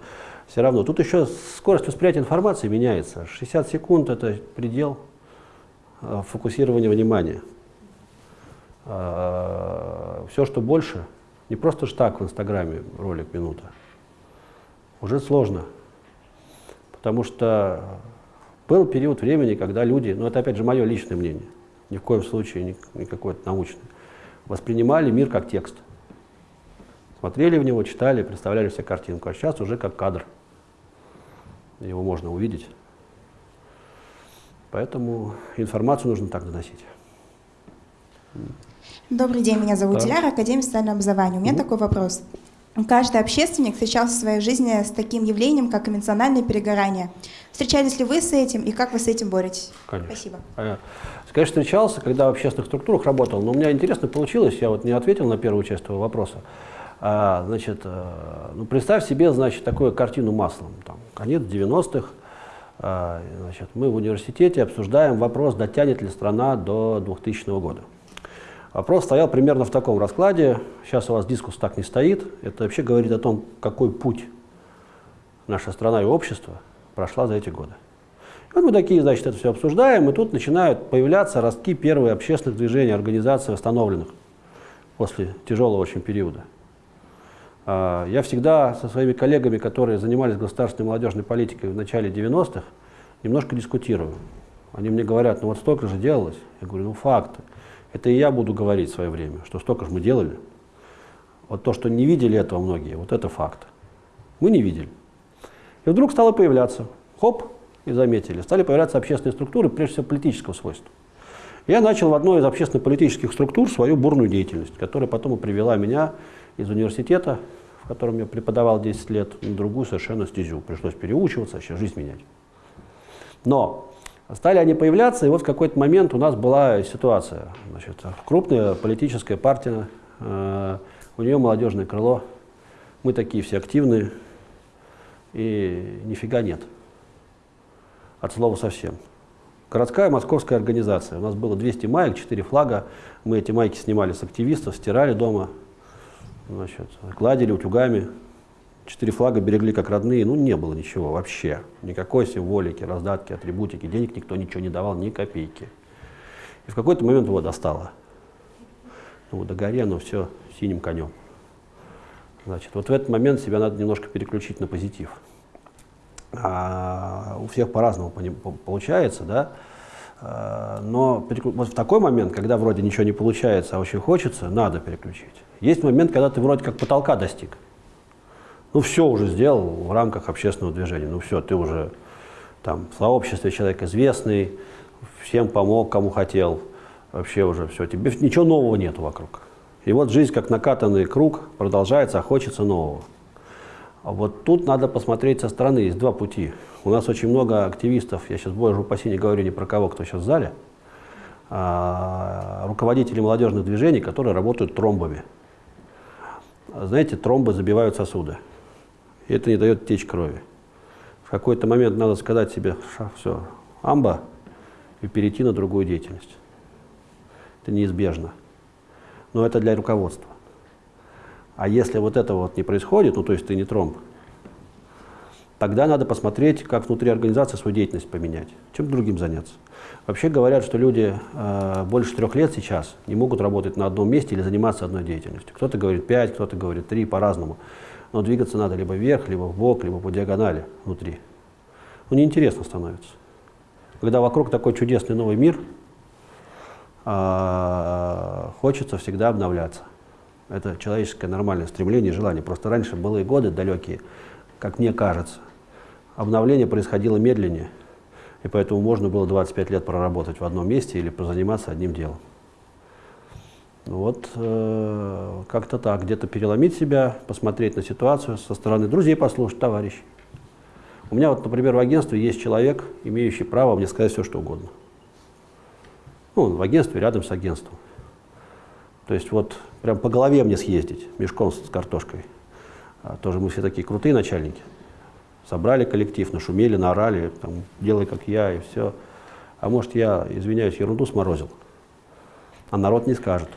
все равно. Тут еще скорость восприятия информации меняется. 60 секунд – это предел э, фокусирования внимания. А, все, что больше, не просто штаг в Инстаграме, ролик минута, уже сложно. Потому что был период времени, когда люди, ну это опять же мое личное мнение, ни в коем случае не какое-то научное, воспринимали мир как текст. Смотрели в него, читали, представляли себе картинку, а сейчас уже как кадр. Его можно увидеть. Поэтому информацию нужно так доносить. Добрый день, меня зовут да. Диляра, Академия социального образования. У меня угу. такой вопрос. Каждый общественник встречался в своей жизни с таким явлением, как эмоциональное перегорание. Встречались ли вы с этим и как вы с этим боретесь? Конечно. Спасибо. Конечно, встречался, когда в общественных структурах работал, но у меня интересно получилось, я вот не ответил на первую часть твоего вопроса. А, значит, э, ну, представь себе, значит, такую картину маслом. Там, конец 90-х, а, значит, мы в университете обсуждаем вопрос, дотянет ли страна до 2000 года. Вопрос стоял примерно в таком раскладе. Сейчас у вас дискус так не стоит. Это вообще говорит о том, какой путь наша страна и общество прошла за эти годы. И вот мы такие, значит, это все обсуждаем, и тут начинают появляться ростки первых общественных движений, организаций, восстановленных после тяжелого очень периода. А, я всегда со своими коллегами, которые занимались государственной молодежной политикой в начале 90-х, немножко дискутирую. Они мне говорят, ну вот столько же делалось. Я говорю, ну факты. Это и я буду говорить в свое время, что столько же мы делали. Вот то, что не видели этого многие, вот это факт. Мы не видели. И вдруг стало появляться, хоп, и заметили, стали появляться общественные структуры, прежде всего политического свойства. Я начал в одной из общественно-политических структур свою бурную деятельность, которая потом и привела меня из университета, в котором я преподавал 10 лет, на другую совершенно стезю. Пришлось переучиваться, вообще жизнь менять. Но Стали они появляться, и вот в какой-то момент у нас была ситуация. Значит, крупная политическая партия, э, у нее молодежное крыло, мы такие все активные, и нифига нет. От слова совсем. Городская московская организация. У нас было 200 маек, 4 флага. Мы эти майки снимали с активистов, стирали дома, значит, гладили утюгами, Четыре флага берегли как родные, ну не было ничего вообще. Никакой символики, раздатки, атрибутики, денег никто ничего не давал, ни копейки. И в какой-то момент его достало. Ну, до горе оно все синим конем. Значит, вот в этот момент себя надо немножко переключить на позитив. А у всех по-разному получается, да. А, но вот в такой момент, когда вроде ничего не получается, а очень хочется, надо переключить. Есть момент, когда ты вроде как потолка достиг ну все уже сделал в рамках общественного движения, ну все, ты уже там в сообществе человек известный, всем помог, кому хотел, вообще уже все, тебе ничего нового нет вокруг. И вот жизнь как накатанный круг продолжается, а хочется нового. А вот тут надо посмотреть со стороны, есть два пути. У нас очень много активистов, я сейчас, боже упаси, не говорю ни про кого, кто сейчас в зале, а, руководители молодежных движений, которые работают тромбами. Знаете, тромбы забивают сосуды. И это не дает течь крови. В какой-то момент надо сказать себе, все, амба, и перейти на другую деятельность. Это неизбежно. Но это для руководства. А если вот этого вот не происходит, ну то есть ты не тромб, тогда надо посмотреть, как внутри организации свою деятельность поменять, чем другим заняться. Вообще говорят, что люди э, больше трех лет сейчас не могут работать на одном месте или заниматься одной деятельностью. Кто-то говорит пять, кто-то говорит три, по-разному. Но двигаться надо либо вверх, либо в бок, либо по диагонали внутри. Ну, неинтересно становится. Когда вокруг такой чудесный новый мир, э, хочется всегда обновляться. Это человеческое нормальное стремление, желание. Просто раньше былые годы далекие, как мне кажется, обновление происходило медленнее. И поэтому можно было 25 лет проработать в одном месте или позаниматься одним делом. Вот э, как-то так, где-то переломить себя, посмотреть на ситуацию со стороны друзей послушать, товарищей. У меня вот, например, в агентстве есть человек, имеющий право мне сказать все, что угодно. Ну, он в агентстве, рядом с агентством. То есть вот прям по голове мне съездить мешком с картошкой. А, тоже мы все такие крутые начальники. Собрали коллектив, нашумели, наорали, там, делай как я и все. А может я, извиняюсь, ерунду сморозил, а народ не скажет.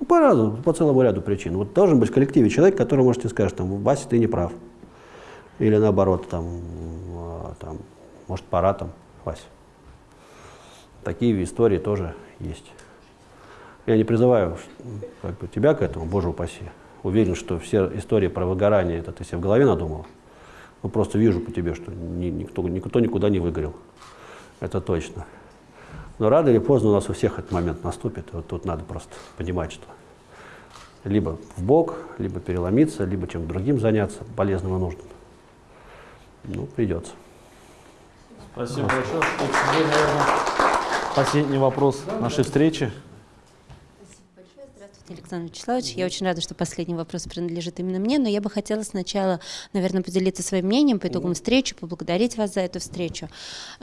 Ну, по, разу, по целому ряду причин. Вот должен быть в коллективе человек, который может тебе сказать, там, Вася, ты не прав. Или наоборот, там, а, там, может, пора там, Вася. Такие истории тоже есть. Я не призываю как бы, тебя к этому, боже упаси. Уверен, что все истории про выгорание, это ты себе в голове надумал. Ну, просто вижу по тебе, что ни, никто, никто никуда не выгорел. Это точно. Но рано или поздно у нас у всех этот момент наступит. И вот тут надо просто понимать, что либо в бок, либо переломиться, либо чем другим заняться, полезным и нужным. Ну, придется. Спасибо большое. Это, наверное, последний вопрос нашей встречи. Александр Вячеславович. Я очень рада, что последний вопрос принадлежит именно мне, но я бы хотела сначала, наверное, поделиться своим мнением по итогам встречи, поблагодарить вас за эту встречу.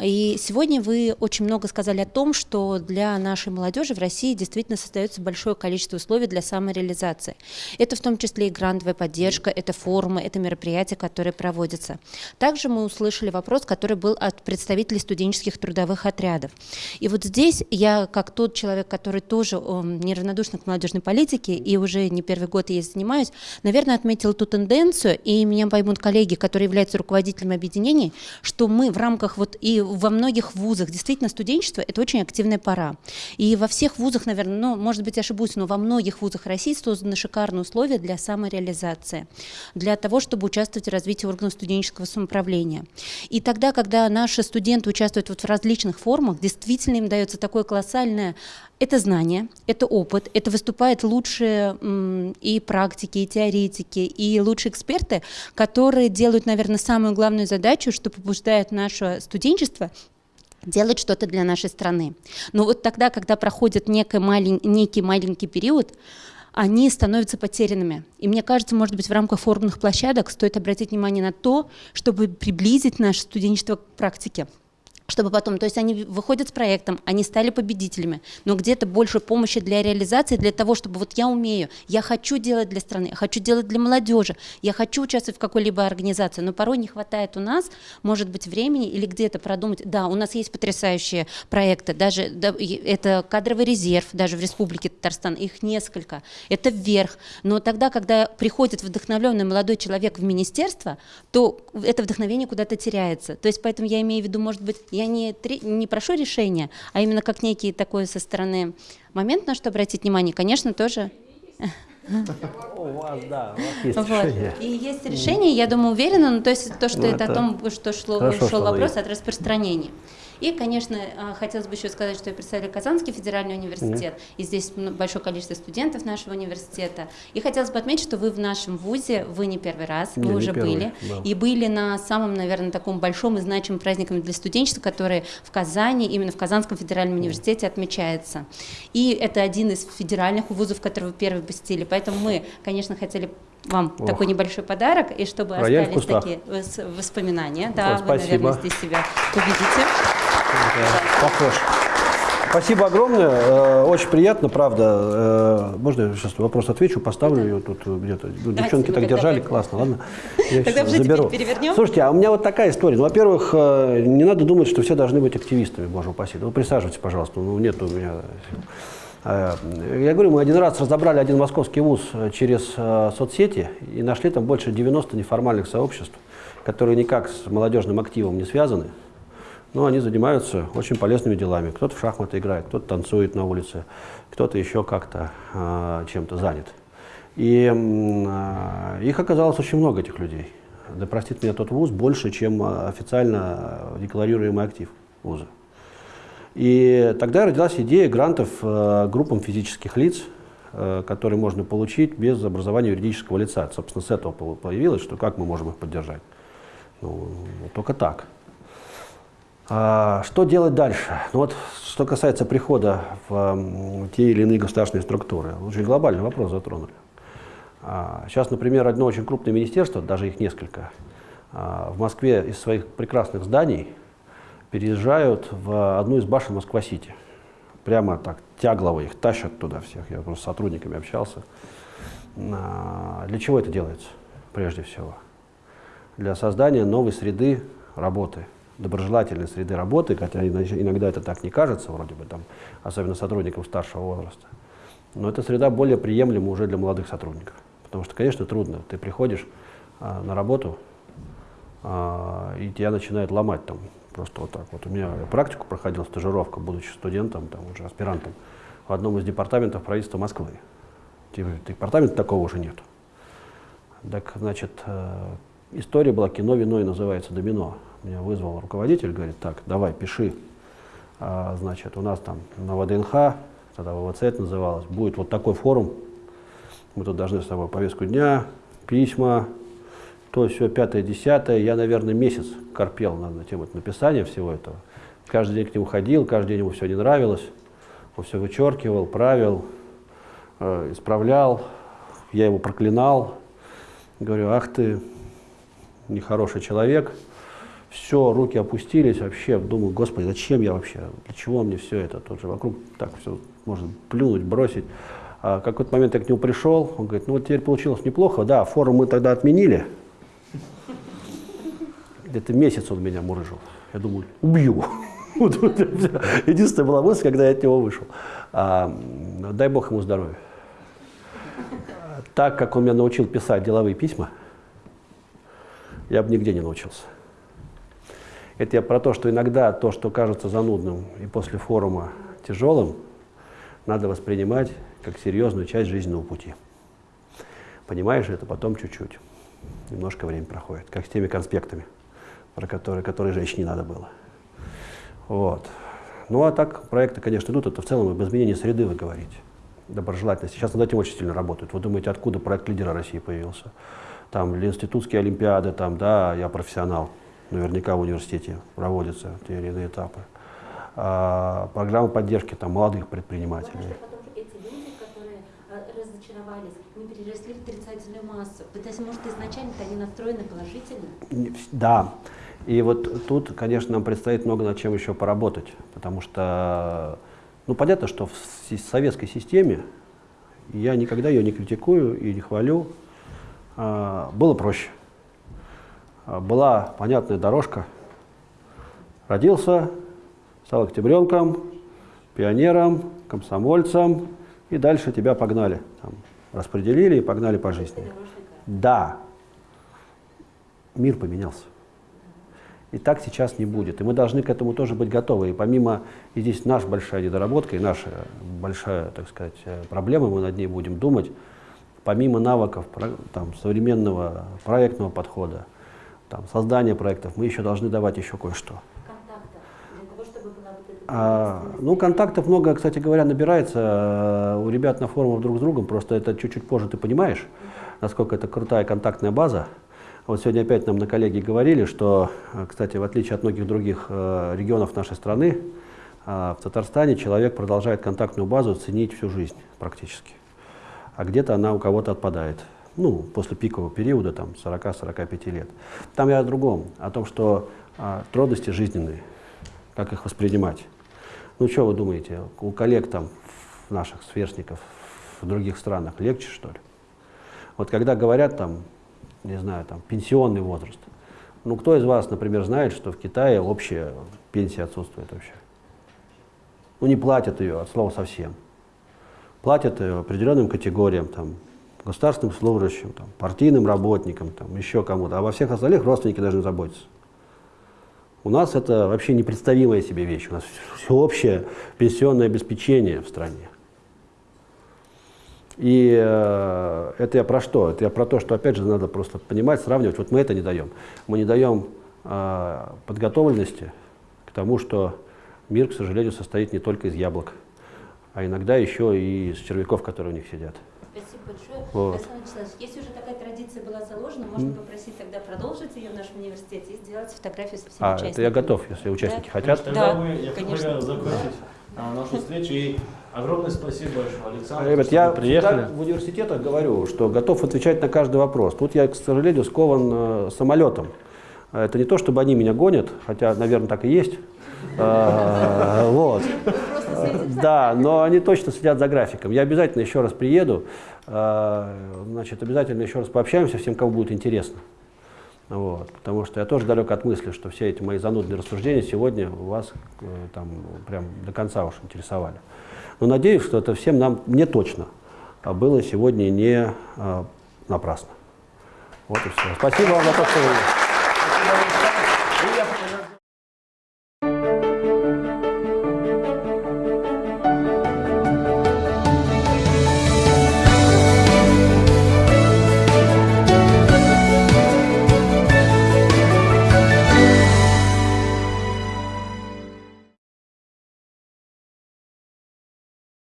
И сегодня вы очень много сказали о том, что для нашей молодежи в России действительно создается большое количество условий для самореализации. Это в том числе и грантовая поддержка, это форумы, это мероприятия, которые проводятся. Также мы услышали вопрос, который был от представителей студенческих трудовых отрядов. И вот здесь я, как тот человек, который тоже неравнодушен к молодежной политике, политики, и уже не первый год я занимаюсь, наверное, отметил ту тенденцию, и меня поймут коллеги, которые являются руководителями объединений, что мы в рамках вот и во многих вузах, действительно, студенчество – это очень активная пора. И во всех вузах, наверное, ну, может быть, ошибусь, но во многих вузах России созданы шикарные условия для самореализации, для того, чтобы участвовать в развитии органов студенческого самоуправления. И тогда, когда наши студенты участвуют вот в различных формах, действительно им дается такое колоссальное это знание, это опыт, это выступают лучшие и практики, и теоретики, и лучшие эксперты, которые делают, наверное, самую главную задачу, что побуждает наше студенчество делать что-то для нашей страны. Но вот тогда, когда проходит некий, малень, некий маленький период, они становятся потерянными. И мне кажется, может быть, в рамках форумных площадок стоит обратить внимание на то, чтобы приблизить наше студенчество к практике чтобы потом, то есть они выходят с проектом, они стали победителями, но где-то больше помощи для реализации, для того, чтобы вот я умею, я хочу делать для страны, я хочу делать для молодежи, я хочу участвовать в какой-либо организации, но порой не хватает у нас, может быть, времени или где-то продумать, да, у нас есть потрясающие проекты, даже да, это кадровый резерв, даже в Республике Татарстан, их несколько, это вверх, но тогда, когда приходит вдохновленный молодой человек в министерство, то это вдохновение куда-то теряется, то есть поэтому я имею в виду, может быть, я не, не прошу решения, а именно как некий такой со стороны момент, на что обратить внимание, конечно, тоже... У вас, да, у вас есть вот. решение. И есть решение, я думаю, уверена, но то есть то, что ну, это, это о том, что шло, шел вопрос есть. от распространения. И, конечно, а, хотелось бы еще сказать, что я представляю Казанский федеральный университет, mm-hmm. и здесь большое количество студентов нашего университета. И хотелось бы отметить, что вы в нашем ВУЗе, вы не первый раз, вы не, уже первый, были, да. и были на самом, наверное, таком большом и значимом празднике для студенчества, который в Казани, именно в Казанском федеральном mm-hmm. университете отмечается. И это один из федеральных вузов, который вы первый посетили, поэтому мы, конечно, хотели вам Ох. такой небольшой подарок, и чтобы Рояль остались такие воспоминания. Да, вот, вы, наверное, здесь себя увидите. Похож. Спасибо огромное. Э, очень приятно, правда. Э, можно я сейчас вопрос отвечу, поставлю ее тут где-то. Ну, девчонки так держали, классно, ладно. Я Тогда уже заберу. перевернем. Слушайте, а у меня вот такая история. Ну, во-первых, э, не надо думать, что все должны быть активистами, боже упаси. Ну, присаживайтесь, пожалуйста. Ну, нет у меня я говорю, мы один раз разобрали один московский вуз через соцсети и нашли там больше 90 неформальных сообществ, которые никак с молодежным активом не связаны, но они занимаются очень полезными делами. Кто-то в шахматы играет, кто-то танцует на улице, кто-то еще как-то э, чем-то занят. И э, их оказалось очень много, этих людей. Да простит меня тот вуз, больше, чем официально декларируемый актив вуза. И тогда родилась идея грантов э, группам физических лиц, э, которые можно получить без образования юридического лица. Собственно, с этого появилось, что как мы можем их поддержать. Ну, только так. А, что делать дальше? Ну вот, что касается прихода в те или иные государственные структуры, очень глобальный вопрос затронули. А, сейчас, например, одно очень крупное министерство, даже их несколько, а, в Москве из своих прекрасных зданий переезжают в одну из башен Москва-Сити. Прямо так, тяглово их тащат туда всех. Я просто с сотрудниками общался. Для чего это делается, прежде всего? Для создания новой среды работы, доброжелательной среды работы, хотя иногда это так не кажется, вроде бы, там, особенно сотрудникам старшего возраста. Но эта среда более приемлема уже для молодых сотрудников. Потому что, конечно, трудно. Ты приходишь а, на работу, а, и тебя начинают ломать там Просто вот так вот. У меня практику проходил, стажировка, будучи студентом, там уже аспирантом, в одном из департаментов правительства Москвы. Типа, департамента такого уже нет. Так, значит, э, история была «Кино, вино» и называется «Домино». Меня вызвал руководитель, говорит, так, давай, пиши. А, значит, у нас там на ВДНХ, тогда ВВЦ это называлось, будет вот такой форум. Мы тут должны с тобой повестку дня, письма, то все, пятое, десятое. Я, наверное, месяц корпел на тему написания всего этого. Каждый день к нему ходил, каждый день ему все не нравилось. Он все вычеркивал, правил, э, исправлял. Я его проклинал. Говорю, ах ты, нехороший человек. Все, руки опустились вообще. Думаю, господи, зачем я вообще? Для чего мне все это? Тут же вокруг так все можно плюнуть, бросить. А какой-то момент я к нему пришел, он говорит, ну вот теперь получилось неплохо. Да, форум мы тогда отменили, где-то месяц он меня мурыжил. Я думаю, убью. Единственная была мысль, когда я от него вышел. А, дай Бог ему здоровья. Так как он меня научил писать деловые письма, я бы нигде не научился. Это я про то, что иногда то, что кажется занудным и после форума тяжелым, надо воспринимать как серьезную часть жизненного пути. Понимаешь это потом чуть-чуть. Немножко времени проходит, как с теми конспектами про которые, которые женщине надо было. Вот. Ну а так проекты, конечно, идут, это в целом об изменении среды вы говорите, доброжелательности. Сейчас над этим очень сильно работают. Вы думаете, откуда проект лидера России появился? Там институтские олимпиады, там, да, я профессионал, наверняка в университете проводятся те или иные этапы. А, программы поддержки там, молодых предпринимателей. эти люди, которые а, разочаровались, не переросли в отрицательную массу. То есть, может, изначально они настроены положительно? Да. И вот тут, конечно, нам предстоит много над чем еще поработать, потому что, ну, понятно, что в советской системе, я никогда ее не критикую и не хвалю, а, было проще. А, была понятная дорожка. Родился, стал октябренком, пионером, комсомольцем, и дальше тебя погнали. Там, распределили и погнали по жизни. Да, мир поменялся. И так сейчас не будет. И мы должны к этому тоже быть готовы. И помимо, и здесь наша большая недоработка, и наша большая, так сказать, э, проблема, мы над ней будем думать, помимо навыков там, современного проектного подхода, там, создания проектов, мы еще должны давать еще кое-что. А, ну, контактов много, кстати говоря, набирается э, у ребят на форумах друг с другом, просто это чуть-чуть позже ты понимаешь, насколько это крутая контактная база. Вот сегодня опять нам на коллеги говорили, что, э, кстати, в отличие от многих других э, регионов нашей страны, в Татарстане человек продолжает контактную базу ценить всю жизнь практически. А где-то она у кого-то отпадает. Ну, после пикового периода, там, 40-45 лет. Там я о другом, о том, что а, трудности жизненные, как их воспринимать. Ну, что вы думаете, у коллег там, наших сверстников в других странах легче, что ли? Вот когда говорят там, не знаю, там, пенсионный возраст, ну, кто из вас, например, знает, что в Китае общая пенсия отсутствует вообще? Ну, не платят ее, от слова совсем. Платят ее определенным категориям, там, государственным служащим, там, партийным работникам, там, еще кому-то, а во всех остальных родственники должны заботиться. У нас это вообще непредставимая себе вещь. У нас всеобщее пенсионное обеспечение в стране. И э, это я про что? Это я про то, что, опять же, надо просто понимать, сравнивать. Вот мы это не даем. Мы не даем э, подготовленности к тому, что мир, к сожалению, состоит не только из яблок, а иногда еще и из червяков, которые у них сидят. Спасибо большое. Вот. Александр Вячеславович, если уже такая традиция была заложена, можно попросить тогда продолжить ее в нашем университете и сделать фотографию со всеми а, участниками. это я готов, если участники да? хотят. Тогда да, мы, я конечно. закончить а, нашу встречу. И огромное спасибо большое, Александр, Ребят, что я приехали. в университетах говорю, что готов отвечать на каждый вопрос. Тут я, к сожалению, скован э, самолетом. Это не то, чтобы они меня гонят, хотя, наверное, так и есть. А, вот. Да, но они точно следят за графиком. Я обязательно еще раз приеду, а, значит, обязательно еще раз пообщаемся всем, кому будет интересно. Вот, потому что я тоже далек от мысли, что все эти мои занудные рассуждения сегодня вас э, там прям до конца уж интересовали. Но надеюсь, что это всем нам, мне точно, было сегодня не а, напрасно. Вот и все. Спасибо вам за то, что вы...